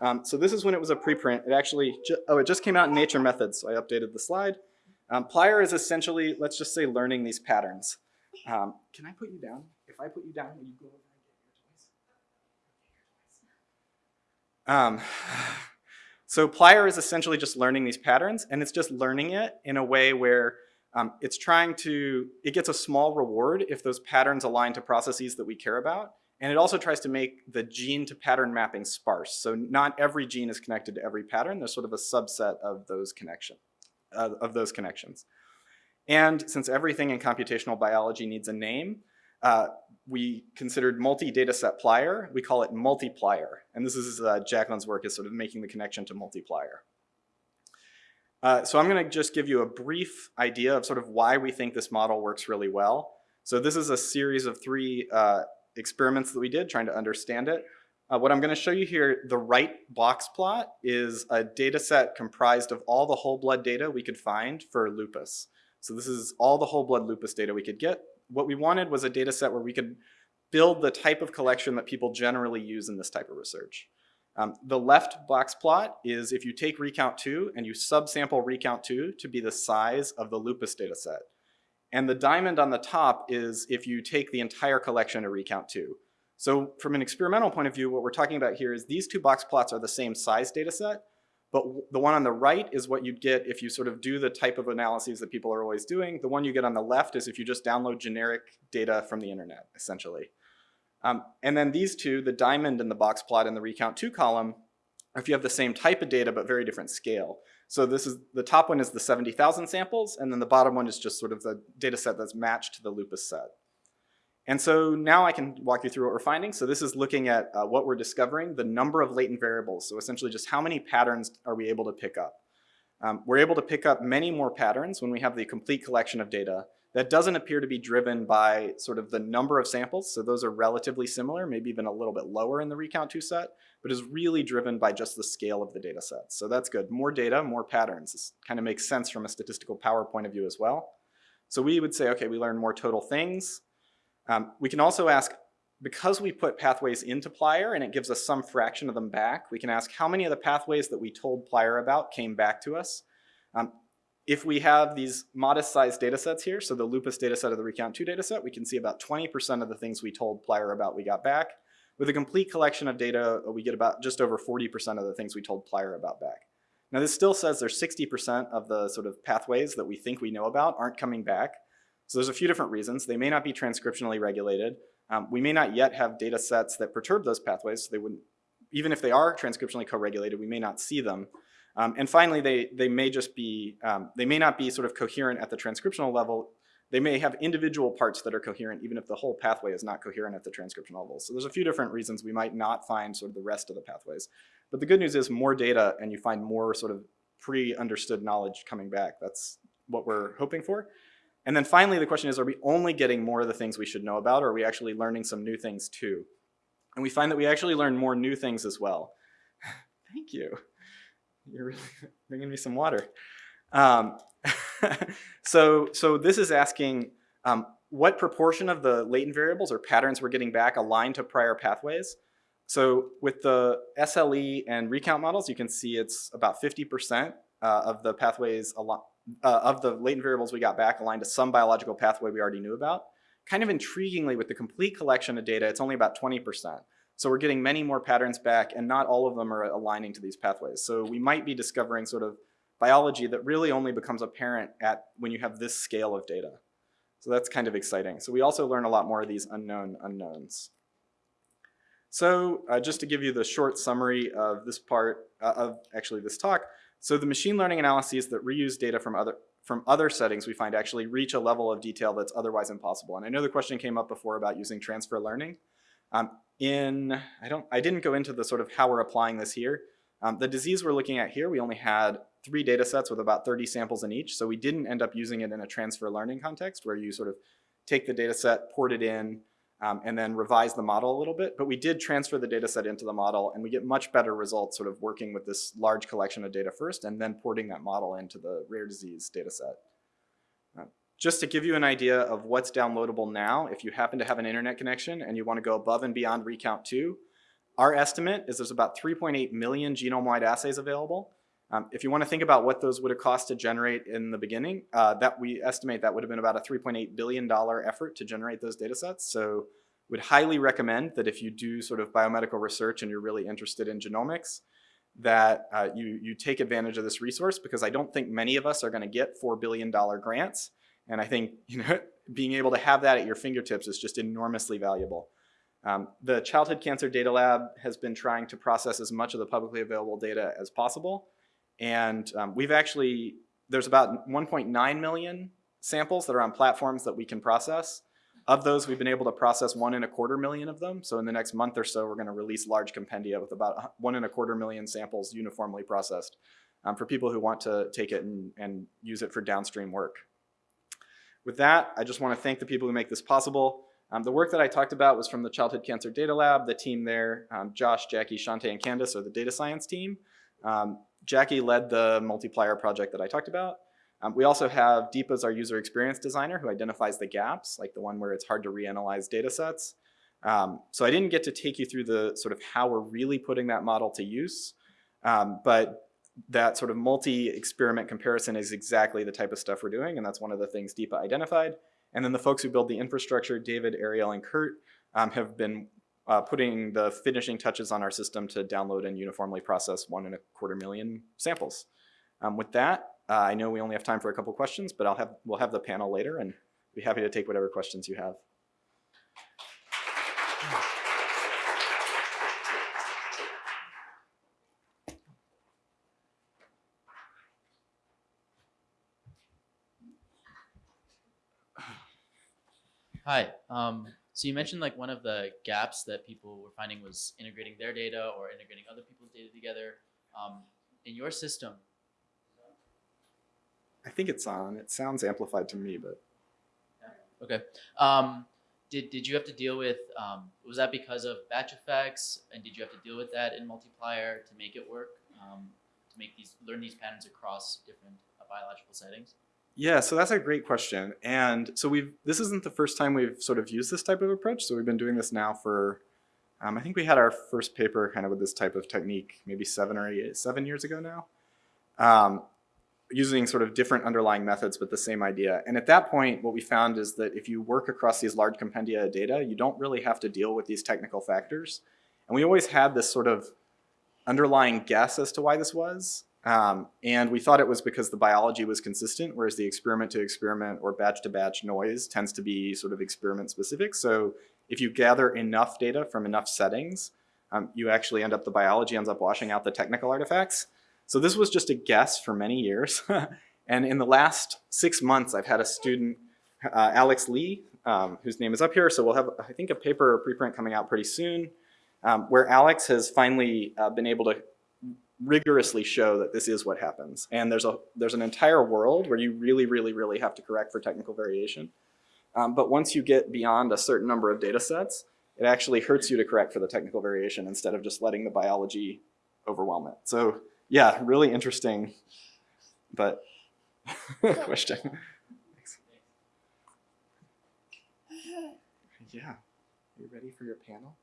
S8: Um, so this is when it was a preprint. It actually, oh, it just came out in Nature Methods, so I updated the slide. Um, Plier is essentially, let's just say, learning these patterns. Um, can I put you down? If I put you down, will you go over and get your toys? Um, [SIGHS] so Plier is essentially just learning these patterns, and it's just learning it in a way where um, it's trying to, it gets a small reward if those patterns align to processes that we care about. And it also tries to make the gene to pattern mapping sparse. So not every gene is connected to every pattern. There's sort of a subset of those connection, uh, of those connections. And since everything in computational biology needs a name, uh, we considered multi-data set plier. We call it multiplier. And this is uh, Jacqueline's work is sort of making the connection to multiplier. Uh, so I'm going to just give you a brief idea of sort of why we think this model works really well. So this is a series of three uh, experiments that we did trying to understand it. Uh, what I'm going to show you here, the right box plot is a data set comprised of all the whole blood data we could find for lupus. So this is all the whole blood lupus data we could get. What we wanted was a data set where we could build the type of collection that people generally use in this type of research. Um, the left box plot is if you take recount 2 and you subsample recount 2 to be the size of the lupus data set. And the diamond on the top is if you take the entire collection of recount 2. So from an experimental point of view, what we're talking about here is these two box plots are the same size data set, but the one on the right is what you'd get if you sort of do the type of analyses that people are always doing. The one you get on the left is if you just download generic data from the internet, essentially. Um, and then these two, the diamond and the box plot and the recount two column, are if you have the same type of data but very different scale. So this is, the top one is the 70,000 samples, and then the bottom one is just sort of the data set that's matched to the lupus set. And so now I can walk you through what we're finding. So this is looking at uh, what we're discovering, the number of latent variables. So essentially just how many patterns are we able to pick up. Um, we're able to pick up many more patterns when we have the complete collection of data that doesn't appear to be driven by sort of the number of samples, so those are relatively similar, maybe even a little bit lower in the recount 2 set, but is really driven by just the scale of the data set. So that's good. More data, more patterns. This kind of makes sense from a statistical power point of view as well. So we would say, okay, we learn more total things. Um, we can also ask, because we put pathways into Plier and it gives us some fraction of them back, we can ask how many of the pathways that we told Plier about came back to us. Um, if we have these modest sized data sets here, so the lupus data set of the recount 2 data set, we can see about 20% of the things we told Plier about we got back. With a complete collection of data, we get about just over 40% of the things we told Plier about back. Now this still says there's 60% of the sort of pathways that we think we know about aren't coming back. So there's a few different reasons. They may not be transcriptionally regulated. Um, we may not yet have data sets that perturb those pathways, so they wouldn't, even if they are transcriptionally co-regulated, we may not see them. Um, and finally, they, they may just be, um, they may not be sort of coherent at the transcriptional level. They may have individual parts that are coherent even if the whole pathway is not coherent at the transcriptional level. So there's a few different reasons we might not find sort of the rest of the pathways. But the good news is more data and you find more sort of pre-understood knowledge coming back. That's what we're hoping for. And then finally, the question is, are we only getting more of the things we should know about, or are we actually learning some new things too? And we find that we actually learn more new things as well. [LAUGHS] Thank you. You're really [LAUGHS] bringing me some water. Um, [LAUGHS] so, so this is asking um, what proportion of the latent variables or patterns we're getting back align to prior pathways. So with the SLE and recount models, you can see it's about 50% uh, of the pathways, uh, of the latent variables we got back aligned to some biological pathway we already knew about. Kind of intriguingly, with the complete collection of data, it's only about 20%. So we're getting many more patterns back and not all of them are aligning to these pathways. So we might be discovering sort of biology that really only becomes apparent at when you have this scale of data. So that's kind of exciting. So we also learn a lot more of these unknown unknowns. So uh, just to give you the short summary of this part uh, of actually this talk, so the machine learning analyses that reuse data from other from other settings we find actually reach a level of detail that's otherwise impossible. And I know the question came up before about using transfer learning. Um, in, I don't, I didn't go into the sort of how we're applying this here. Um, the disease we're looking at here, we only had three data sets with about 30 samples in each. So we didn't end up using it in a transfer learning context where you sort of take the data set, port it in, um, and then revise the model a little bit. But we did transfer the data set into the model and we get much better results sort of working with this large collection of data first and then porting that model into the rare disease data set. Just to give you an idea of what's downloadable now, if you happen to have an internet connection and you want to go above and beyond Recount 2, our estimate is there's about 3.8 million genome-wide assays available. Um, if you want to think about what those would have cost to generate in the beginning, uh, that we estimate that would have been about a $3.8 billion effort to generate those data sets. So would highly recommend that if you do sort of biomedical research and you're really interested in genomics, that uh, you, you take advantage of this resource because I don't think many of us are going to get $4 billion grants. And I think [LAUGHS] you know, being able to have that at your fingertips is just enormously valuable. Um, the Childhood Cancer Data Lab has been trying to process as much of the publicly available data as possible. And um, we've actually, there's about 1.9 million samples that are on platforms that we can process. Of those, we've been able to process one and a quarter million of them. So in the next month or so, we're gonna release large compendia with about one and a quarter million samples uniformly processed um, for people who want to take it and, and use it for downstream work. With that, I just wanna thank the people who make this possible. Um, the work that I talked about was from the Childhood Cancer Data Lab, the team there, um, Josh, Jackie, Shante, and Candace are the data science team. Um, Jackie led the multiplier project that I talked about. Um, we also have Deepa as our user experience designer who identifies the gaps, like the one where it's hard to reanalyze data sets. Um, so I didn't get to take you through the sort of how we're really putting that model to use, um, but that sort of multi-experiment comparison is exactly the type of stuff we're doing, and that's one of the things Deepa identified. And then the folks who build the infrastructure, David, Ariel, and Kurt, um, have been uh, putting the finishing touches on our system to download and uniformly process one and a quarter million samples. Um, with that, uh, I know we only have time for a couple questions, but I'll have, we'll have the panel later and be happy to take whatever questions you have.
S9: Hi. Um, so you mentioned like one of the gaps that people were finding was integrating their data or integrating other people's data together. Um, in your system,
S8: I think it's on. It sounds amplified to me, but
S9: okay. Um, did did you have to deal with? Um, was that because of batch effects, and did you have to deal with that in multiplier to make it work? Um, to make these learn these patterns across different uh, biological settings.
S8: Yeah, so that's a great question. And so we've this isn't the first time we've sort of used this type of approach. So we've been doing this now for um, I think we had our first paper kind of with this type of technique maybe seven or eight, seven years ago now. Um, using sort of different underlying methods but the same idea. And at that point, what we found is that if you work across these large compendia of data, you don't really have to deal with these technical factors. And we always had this sort of underlying guess as to why this was. Um, and we thought it was because the biology was consistent, whereas the experiment to experiment or batch to batch noise tends to be sort of experiment specific. So if you gather enough data from enough settings, um, you actually end up, the biology ends up washing out the technical artifacts. So this was just a guess for many years. [LAUGHS] and in the last six months, I've had a student, uh, Alex Lee, um, whose name is up here. So we'll have, I think, a paper or preprint coming out pretty soon, um, where Alex has finally uh, been able to rigorously show that this is what happens. And there's a there's an entire world where you really, really, really have to correct for technical variation. Um, but once you get beyond a certain number of data sets, it actually hurts you to correct for the technical variation instead of just letting the biology overwhelm it. So yeah, really interesting, but [LAUGHS] question. [LAUGHS] Yeah, are you ready for your panel?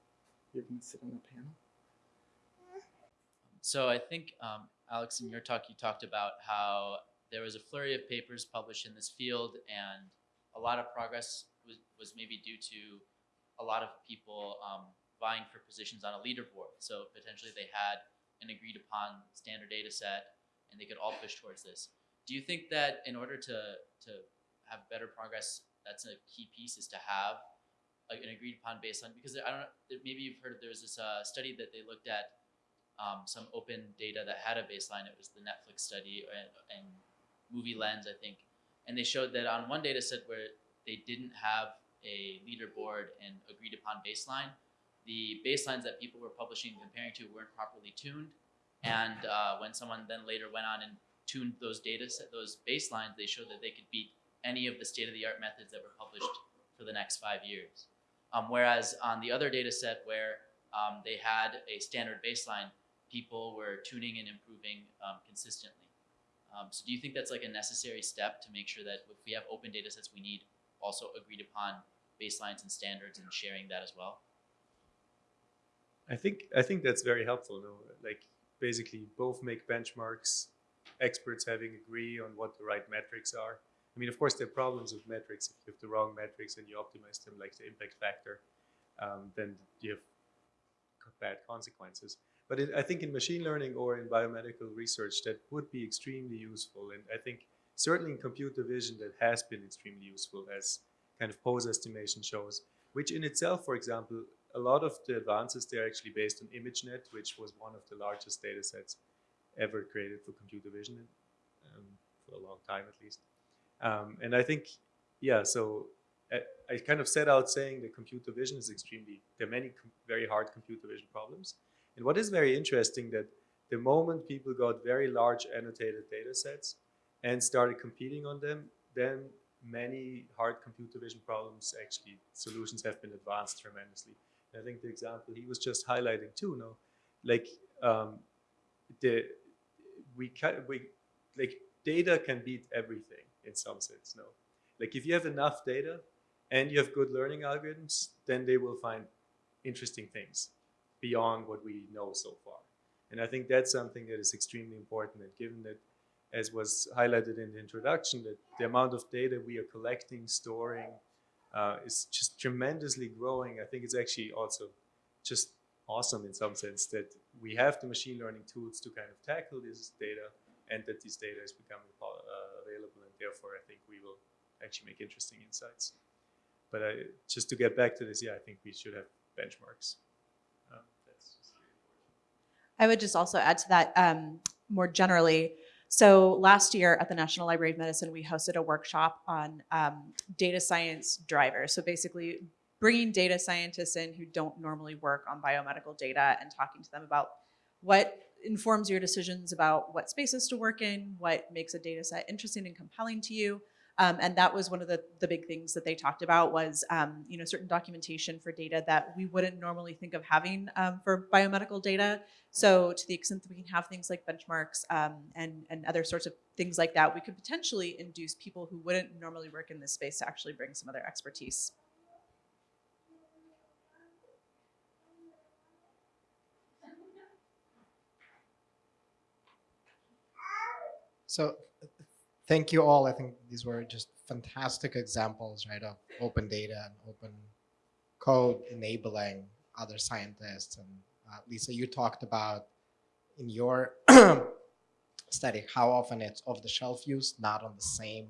S8: You're gonna sit on the panel?
S9: So I think um, Alex, in your talk, you talked about how there was a flurry of papers published in this field, and a lot of progress was, was maybe due to a lot of people um, vying for positions on a leaderboard. So potentially they had an agreed upon standard data set and they could all push towards this. Do you think that in order to to have better progress, that's a key piece is to have an agreed upon baseline? Because I don't know, maybe you've heard there was this uh, study that they looked at um, some open data that had a baseline. It was the Netflix study and, and MovieLens, I think, and they showed that on one data set where they didn't have a leaderboard and agreed upon baseline, the baselines that people were publishing and comparing to weren't properly tuned. And uh, when someone then later went on and tuned those data set, those baselines, they showed that they could beat any of the state-of-the-art methods that were published for the next five years. Um, whereas on the other data set where um, they had a standard baseline, people were tuning and improving um, consistently. Um, so do you think that's like a necessary step to make sure that if we have open data sets, we need also agreed upon baselines and standards and sharing that as well?
S4: I think I think that's very helpful. though. Like basically, both make benchmarks. Experts having agree on what the right metrics are. I mean, of course, there are problems with metrics. If you have the wrong metrics and you optimize them, like the impact factor, um, then you have bad consequences. But it, I think in machine learning or in biomedical research, that would be extremely useful. And I think certainly in computer vision, that has been extremely useful, as kind of pose estimation shows. Which in itself, for example, a lot of the advances they're actually based on ImageNet, which was one of the largest data sets ever created for computer vision, um, for a long time at least. Um, and I think, yeah, so I, I kind of set out saying that computer vision is extremely, there are many very hard computer vision problems. And what is very interesting that the moment people got very large annotated data sets and started competing on them, then many hard computer vision problems actually solutions have been advanced tremendously. And I think the example he was just highlighting too, no, like um, the we can we like data can beat everything in some sense, no. Like if you have enough data and you have good learning algorithms, then they will find interesting things beyond what we know so far. And I think that's something that is extremely important. And given that, as was highlighted in the introduction, that the amount of data we are collecting, storing, uh, is just tremendously growing. I think it's actually also just awesome in some sense that we have the machine learning tools to kind of tackle this data and that this data is becoming uh, available and therefore I think we will actually make interesting insights. But I, just to get back to this, yeah, I think we should have benchmarks.
S2: I would just also add to that um, more generally. So last year at the National Library of Medicine, we hosted a workshop on um, data science drivers. So basically bringing data scientists in who don't normally work on biomedical data and talking to them about what informs your decisions about what spaces to work in, what makes a data set interesting and compelling to you. Um, and that was one of the, the big things that they talked about was, um, you know, certain documentation for data that we wouldn't normally think of having um, for biomedical data. So to the extent that we can have things like benchmarks um, and, and other sorts of things like that, we could potentially induce people who wouldn't normally work in this space to actually bring some of their expertise.
S10: So thank you all. I think these were just fantastic examples, right, of open data and open code enabling other scientists. And uh, Lisa, you talked about in your [CLEARS THROAT] study how often it's off-the-shelf use, not on the same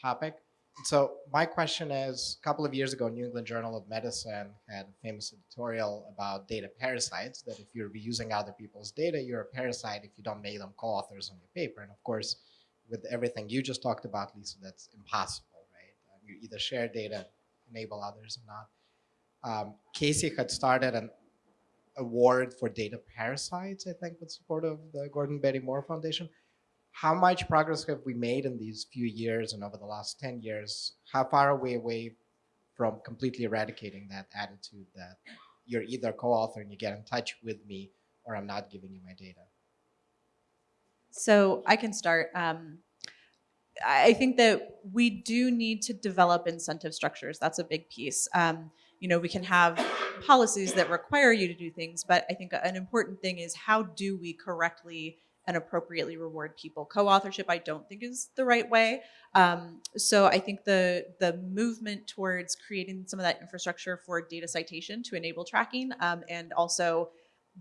S10: topic. So my question is, a couple of years ago, New England Journal of Medicine had a famous editorial about data parasites, that if you're reusing other people's data, you're a parasite if you don't make them co-authors on your paper. And of course, with everything you just talked about, Lisa, that's impossible, right? Uh, you either share data, enable others or not. Um, Casey had started an award for data parasites, I think, with support of the Gordon Betty Moore Foundation. How much progress have we made in these few years and over the last 10 years? How far are we away from completely eradicating that attitude that you're either co-author and you get in touch with me or I'm not giving you my data?
S2: So I can start. Um, I think that we do need to develop incentive structures. That's a big piece. Um, you know, we can have policies that require you to do things, but I think an important thing is how do we correctly and appropriately reward people. Co-authorship, I don't think is the right way. Um, so I think the the movement towards creating some of that infrastructure for data citation to enable tracking um, and also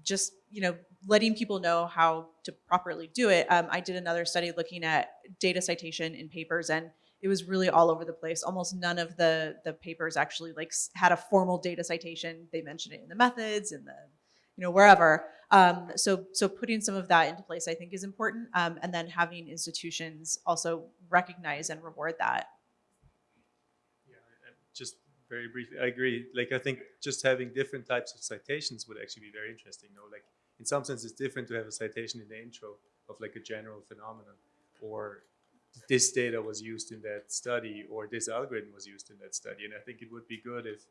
S2: just you know letting people know how to properly do it. Um, I did another study looking at data citation in papers, and it was really all over the place. Almost none of the the papers actually like had a formal data citation. They mentioned it in the methods and the you know wherever. Um, so so putting some of that into place, I think, is important, um, and then having institutions also recognize and reward that.
S4: Yeah, just very briefly, I agree. Like, I think just having different types of citations would actually be very interesting. No, like in some sense, it's different to have a citation in the intro of like a general phenomenon, or this data was used in that study, or this algorithm was used in that study. And I think it would be good if,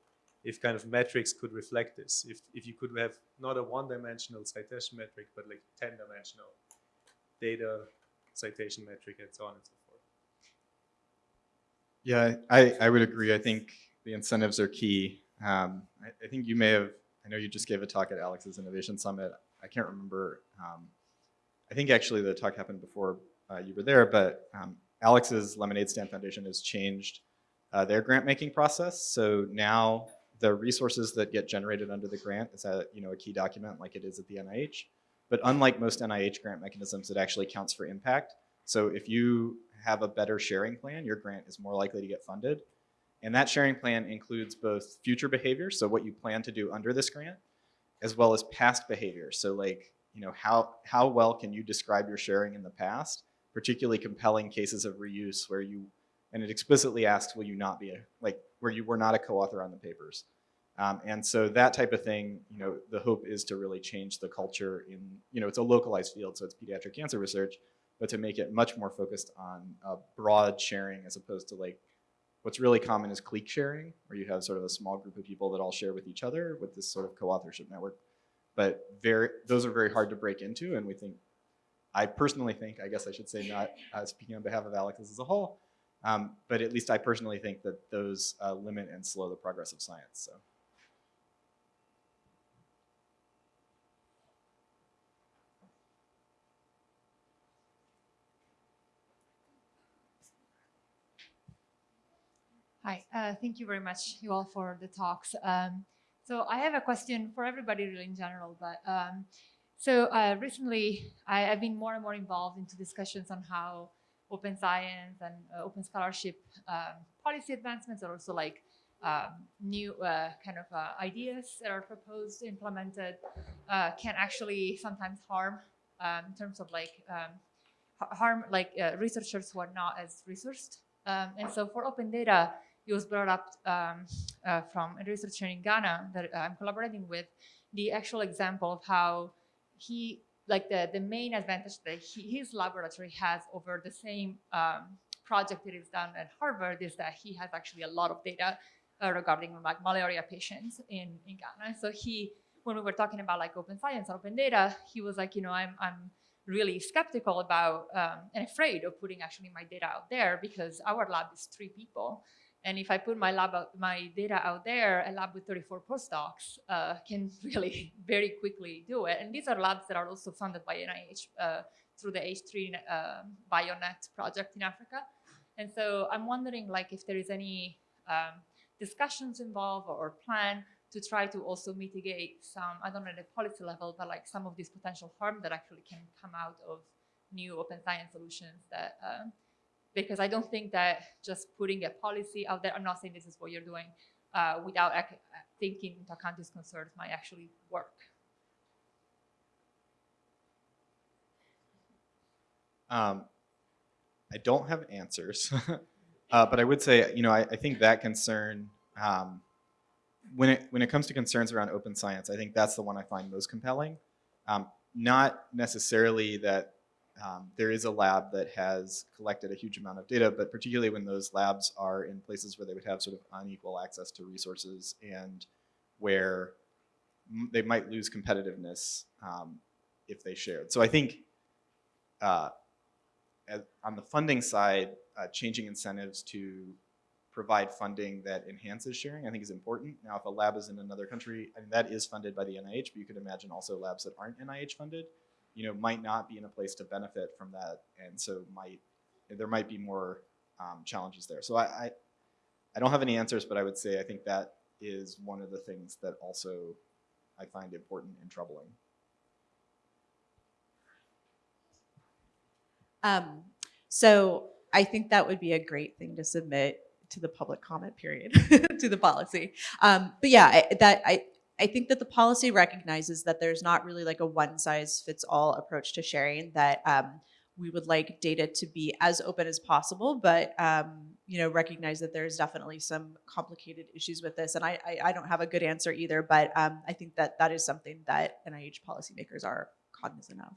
S4: if kind of metrics could reflect this. If if you could have not a one-dimensional citation metric, but like ten-dimensional data citation metric, and so on and so forth.
S8: Yeah, I, I would agree. I think the incentives are key. Um, I, I think you may have, I know you just gave a talk at Alex's Innovation Summit. I can't remember. Um, I think actually the talk happened before uh, you were there, but um, Alex's Lemonade Stand Foundation has changed uh, their grant making process. So now the resources that get generated under the grant is a, you know, a key document like it is at the NIH. But unlike most NIH grant mechanisms, it actually counts for impact. So if you have a better sharing plan, your grant is more likely to get funded. And that sharing plan includes both future behavior, so what you plan to do under this grant, as well as past behavior. So like, you know, how, how well can you describe your sharing in the past, particularly compelling cases of reuse where you, and it explicitly asks, will you not be a, like, where you were not a co-author on the papers. Um, and so that type of thing, you know, the hope is to really change the culture in, you know, it's a localized field, so it's pediatric cancer research, but to make it much more focused on broad sharing as opposed to like, what's really common is clique sharing, where you have sort of a small group of people that all share with each other with this sort of co-authorship network. But very, those are very hard to break into, and we think, I personally think, I guess I should say not uh, speaking on behalf of Alex as a whole, um, but at least I personally think that those uh, limit and slow the progress of science. So.
S11: Hi, uh, thank you very much, you all, for the talks. Um, so I have a question for everybody really in general, but um, so uh, recently I, have been more and more involved into discussions on how open science and uh, open scholarship um, policy advancements are also like um, new uh, kind of uh, ideas that are proposed, implemented, uh, can actually sometimes harm um, in terms of like um, harm like researchers who are not as resourced. And so for open data, it was brought up um, uh, from a researcher in Ghana that I'm collaborating with, the actual example of how he, like the, the main advantage that he, his laboratory has over the same um, project that is done at Harvard is that he has actually a lot of data uh, regarding like malaria patients in, in Ghana. So he, when we were talking about like open science and open data, he was like, you know, I'm, I'm really skeptical about um, and afraid of putting actually my data out there because our lab is three people. And if I put my lab out, my data out there, a lab with 34 postdocs uh, [LAUGHS] can really very quickly do it. And these are labs that are also funded by NIH uh, through the H3 uh, BioNet project in Africa. And so I'm wondering, like, if there is any um, discussions involved or, plan to try to also mitigate some, I don't know at the policy level, but like some of this potential harm that actually can come out of new open science solutions that uh, because I don't think that just putting a policy out there, I'm not saying this is what you're doing, uh, without ac- taking into account these concerns might actually work.
S8: Um, I don't have answers, [LAUGHS] uh, but I would say, you know, I, I think that concern, um, when it when it comes to concerns around open science, I think that's the one I find most compelling. Um, not necessarily that um, there is a lab that has collected a huge amount of data, but particularly when those labs are in places where they would have sort of unequal access to resources and where they might lose competitiveness um, if they shared. So I think uh, on the funding side, uh, changing incentives to provide funding that enhances sharing, I think is important. Now, if a lab is in another country, and that is funded by the NIH, but you could imagine also labs that aren't NIH funded, you know, might not be in a place to benefit from that, and so might there might be more um, challenges there. So I, I, I don't have any answers, but I would say I think that is one of the things that also I find important and troubling.
S2: Um, so I think that would be a great thing to submit to the public comment period [LAUGHS] to the policy. Um, but yeah, I, that I I think that the policy recognizes that there's not really like a one size fits all approach to sharing that um, we would like data to be as open as possible, but um, you know, recognize that there's definitely some complicated issues with this. And I, I, I don't have a good answer either, but um, I think that that is something that NIH policymakers are cognizant of.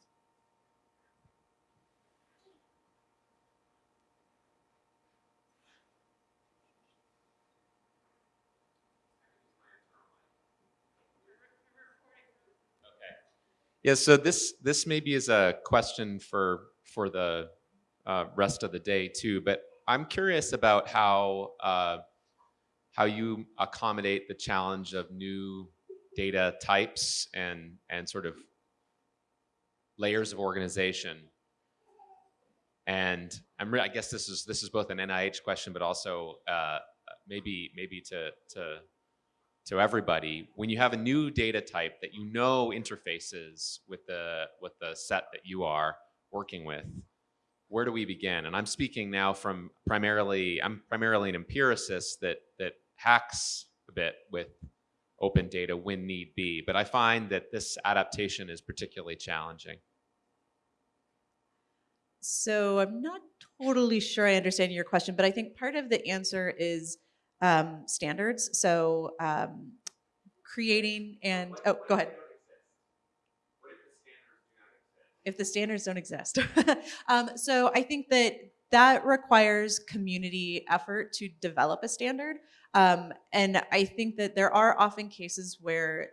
S12: Yeah, so this this maybe is a question for for the uh, rest of the day too, but I'm curious about how uh, how you accommodate the challenge of new data types and and sort of layers of organization. And I'm I guess this is this is both an NIH question, but also uh, maybe maybe to to to everybody when you have a new data type that you know interfaces with the with the set that you are working with where do we begin? And i'm speaking now from primarily i'm primarily an empiricist that that hacks a bit with open data when need be but i find that this adaptation is particularly challenging.
S2: So I'm not totally sure I understand your question, but I think part of the answer is um, standards. So um, creating and, oh, go ahead. If the standards don't exist. [LAUGHS] um, so I think that that requires community effort to develop a standard. Um, and I think that there are often cases where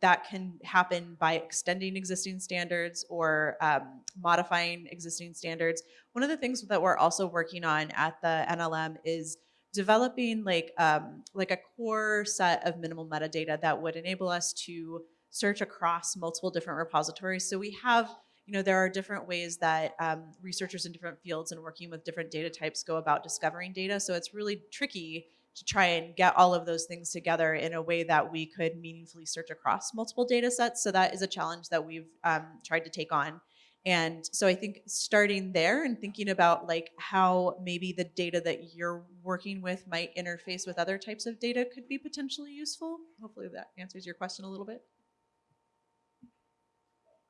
S2: that can happen by extending existing standards or um, modifying existing standards. One of the things that we're also working on at the NLM is developing like um, like a core set of minimal metadata that would enable us to search across multiple different repositories. So we have, you know, there are different ways that um, researchers in different fields and working with different data types go about discovering data. So it's really tricky to try and get all of those things together in a way that we could meaningfully search across multiple data sets. So that is a challenge that we've um, tried to take on. And so I think starting there and thinking about like how maybe the data that you're working with might interface with other types of data could be potentially useful. Hopefully that answers your question a little bit.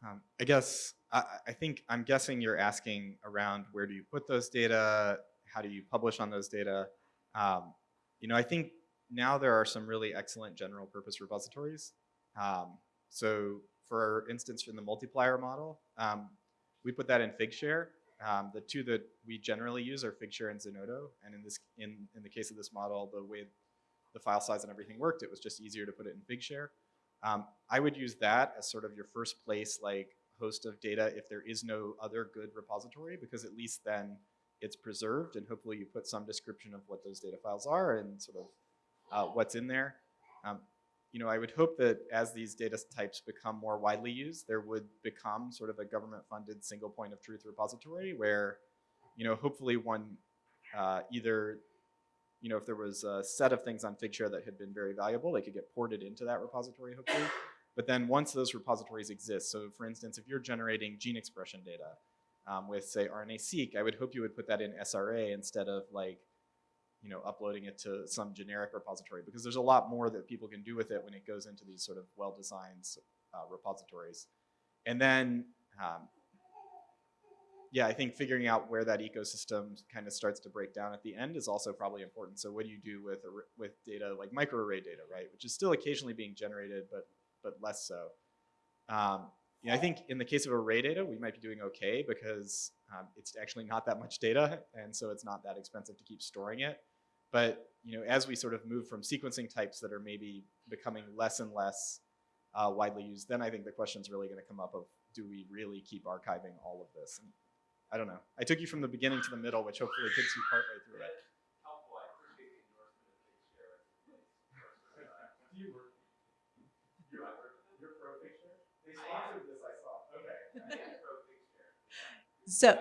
S8: Um, I guess, I, I think, I'm guessing you're asking around where do you put those data? How do you publish on those data? Um, you know, I think now there are some really excellent general purpose repositories. Um, so for instance, in the multiplier model, um, we put that in Figshare. Um, the two that we generally use are Figshare and Zenodo. And in this, in, in the case of this model, the way the file size and everything worked, it was just easier to put it in Figshare. Um, I would use that as sort of your first place, like host of data if there is no other good repository, because at least then it's preserved and hopefully you put some description of what those data files are and sort of uh, what's in there. Um, you know, I would hope that as these data types become more widely used, there would become sort of a government-funded single point of truth repository where, you know, hopefully one uh, either, you know, if there was a set of things on Figshare that had been very valuable, they could get ported into that repository, hopefully. But then once those repositories exist, so for instance, if you're generating gene expression data um, with, say, RNA-seq, I would hope you would put that in SRA instead of like you know, uploading it to some generic repository because there's a lot more that people can do with it when it goes into these sort of well-designed uh, repositories. And then, um, yeah, I think figuring out where that ecosystem kind of starts to break down at the end is also probably important. So what do you do with with data like microarray data, right? Which is still occasionally being generated, but but less so. Um, I think in the case of array data, we might be doing okay because um, it's actually not that much data, and so it's not that expensive to keep storing it. But you know, as we sort of move from sequencing types that are maybe becoming less and less uh, widely used, then I think the question is really going to come up of do we really keep archiving all of this? And I don't know. I took you from the beginning to the middle, which hopefully gets you partway through it. [LAUGHS]
S2: So,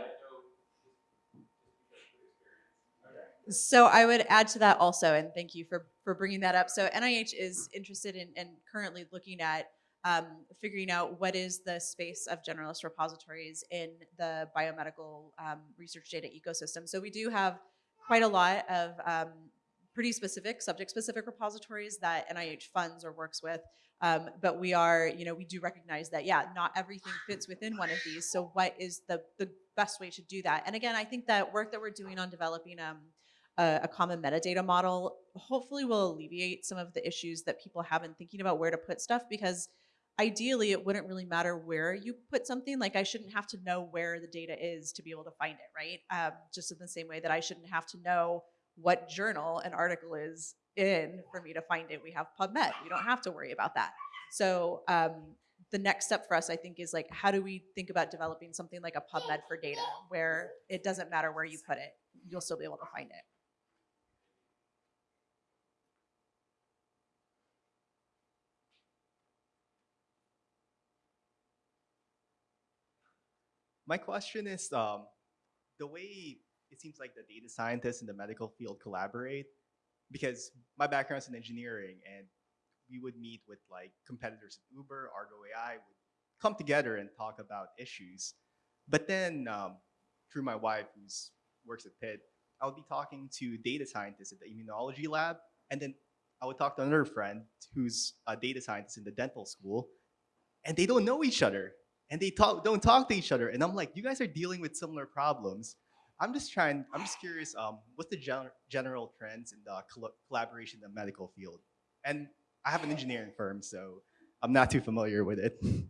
S2: so I would add to that also, and thank you for, for bringing that up. So NIH is interested in and currently looking at um, figuring out what is the space of generalist repositories in the biomedical um, research data ecosystem. So we do have quite a lot of um, pretty specific, subject-specific repositories that NIH funds or works with. Um, but we are, you know, we do recognize that, yeah, not everything fits within one of these. So what is the, the best way to do that? And again, I think that work that we're doing on developing um, a, common metadata model hopefully will alleviate some of the issues that people have in thinking about where to put stuff because ideally it wouldn't really matter where you put something like i shouldn't have to know where the data is to be able to find it right? Um, just in the same way that i shouldn't have to know what journal an article is in for me to find it. We have pubmed. We don't have to worry about that. So um, the next step for us i think is like how do we think about developing something like a pubmed for data where it doesn't matter where you put it you'll still be able to find it
S13: My question is um, the way it seems like the data scientists in the medical field collaborate, because my background is in engineering and we would meet with like competitors at Uber, Argo AI would come together and talk about issues. But then um, through my wife who works at Pitt, I would be talking to data scientists at the immunology lab. And then I would talk to another friend who's a data scientist in the dental school. And they don't know each other and they talk, don't talk to each other. And I'm like, you guys are dealing with similar problems. I'm just trying, I'm just curious, um, what's the gen general trends in the col collaboration in the medical field? And I have an engineering firm, so I'm not too familiar with it. [LAUGHS]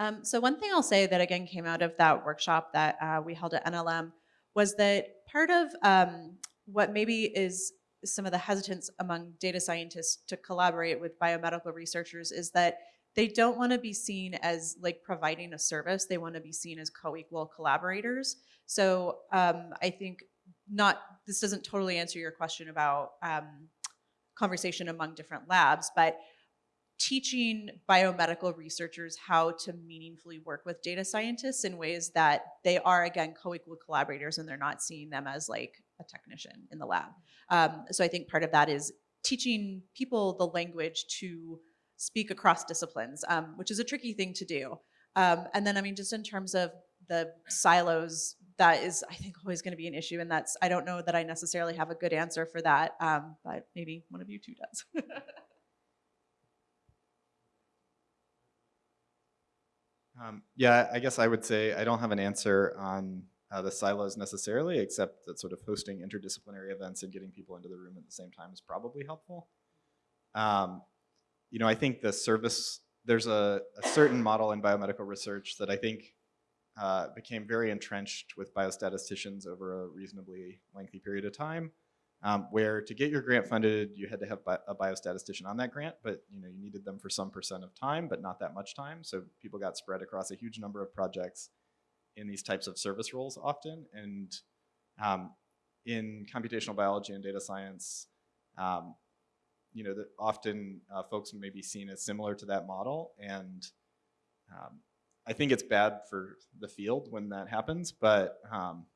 S2: Um, so one thing I'll say that again came out of that workshop that uh, we held at NLM was that part of um, what maybe is some of the hesitance among data scientists to collaborate with biomedical researchers is that they don't want to be seen as like providing a service. They want to be seen as co-equal collaborators. So um, I think not, this doesn't totally answer your question about um, conversation among different labs, but teaching biomedical researchers how to meaningfully work with data scientists in ways that they are, again, co-equal collaborators and they're not seeing them as like a technician in the lab. Um, so I think part of that is teaching people the language to speak across disciplines, um, which is a tricky thing to do. Um, and then, I mean, just in terms of the silos, that is, I think, always going to be an issue. And that's, I don't know that I necessarily have a good answer for that, um, but maybe one of you two does. [LAUGHS]
S8: Um, yeah, I guess I would say I don't have an answer on uh, the silos necessarily, except that sort of hosting interdisciplinary events and getting people into the room at the same time is probably helpful. Um, you know, I think the service, there's a, a certain model in biomedical research that I think uh, became very entrenched with biostatisticians over a reasonably lengthy period of time, um, where to get your grant funded, you had to have bi a biostatistician on that grant, but you know, you needed them for some percent of time, but not that much time. So people got spread across a huge number of projects in these types of service roles often. And um, in computational biology and data science, um, you know, that often uh, folks may be seen as similar to that model. And um, I think it's bad for the field when that happens, but um,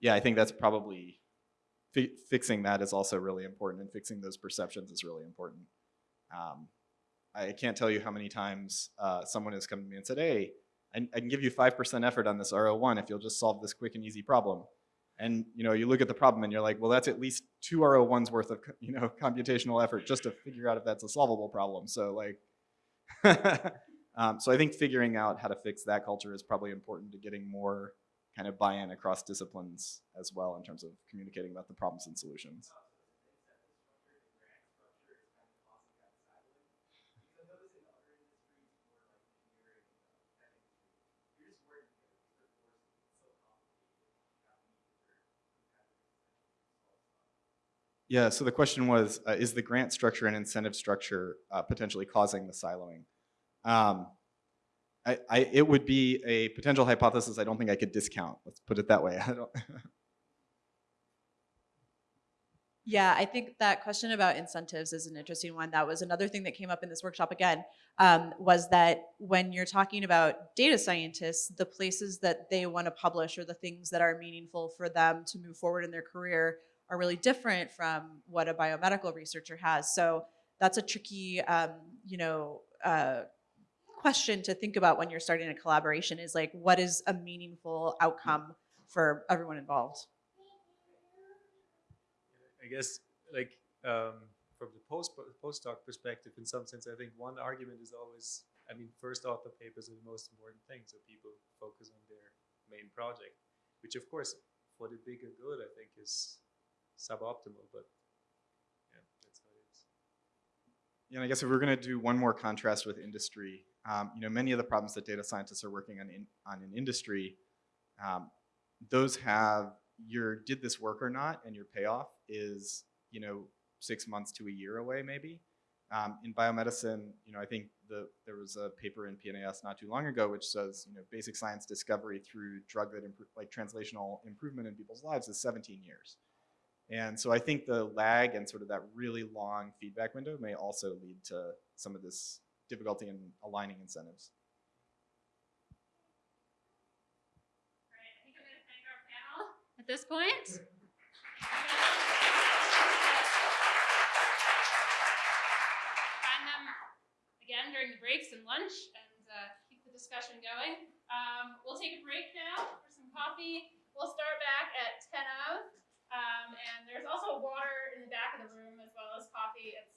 S8: yeah, I think that's probably, fi fixing that is also really important and fixing those perceptions is really important. Um, I can't tell you how many times uh, someone has come to me and said, hey, I, I can give you 5% effort on this R01 if you'll just solve this quick and easy problem. And you know, you look at the problem and you're like, well, that's at least two R01's worth of [LAUGHS] you know computational effort just to figure out if that's a solvable problem. So like, [LAUGHS] um, so I think figuring out how to fix that culture is probably important to getting more kind of buy-in across disciplines as well in terms of communicating about the problems and solutions. Yeah, so the question was, uh, is the grant structure and incentive structure uh, potentially causing the siloing? Um, I, I, it would be a potential hypothesis I don't think I could discount. Let's put it that way. [LAUGHS] I don't
S2: Yeah, I think that question about incentives is an interesting one. That was another thing that came up in this workshop again, um, was that when you're talking about data scientists, the places that they want to publish or the things that are meaningful for them to move forward in their career are really different from what a biomedical researcher has. So that's a tricky um, you know, uh, question to think about when you're starting a collaboration is like, what is a meaningful outcome for everyone involved?
S4: I guess like um, from the post postdoc perspective, in some sense, I think one argument is always, I mean, first author papers are the most important thing, so people focus on their main project, which of course for the bigger good, I think is suboptimal, but yeah, that's how it is.
S8: Yeah, and I guess if we're going to do one more contrast with industry, um, you know, many of the problems that data scientists are working on in, on in industry, um, those have your did this work or not, and your payoff is you know six months to a year away maybe. Um, in biomedicine, you know, I think the, there was a paper in PNAS not too long ago which says, you know, basic science discovery through drug that like translational improvement in people's lives is 17 years. And so I think the lag and sort of that really long feedback window may also lead to some of this difficulty in aligning incentives.
S1: At this point. Find them again during the breaks and lunch and uh, keep the discussion going. Um, we'll take a break now for some coffee. We'll start back at 10 of. Um, and there's also water in the back of the room as well as coffee, etc.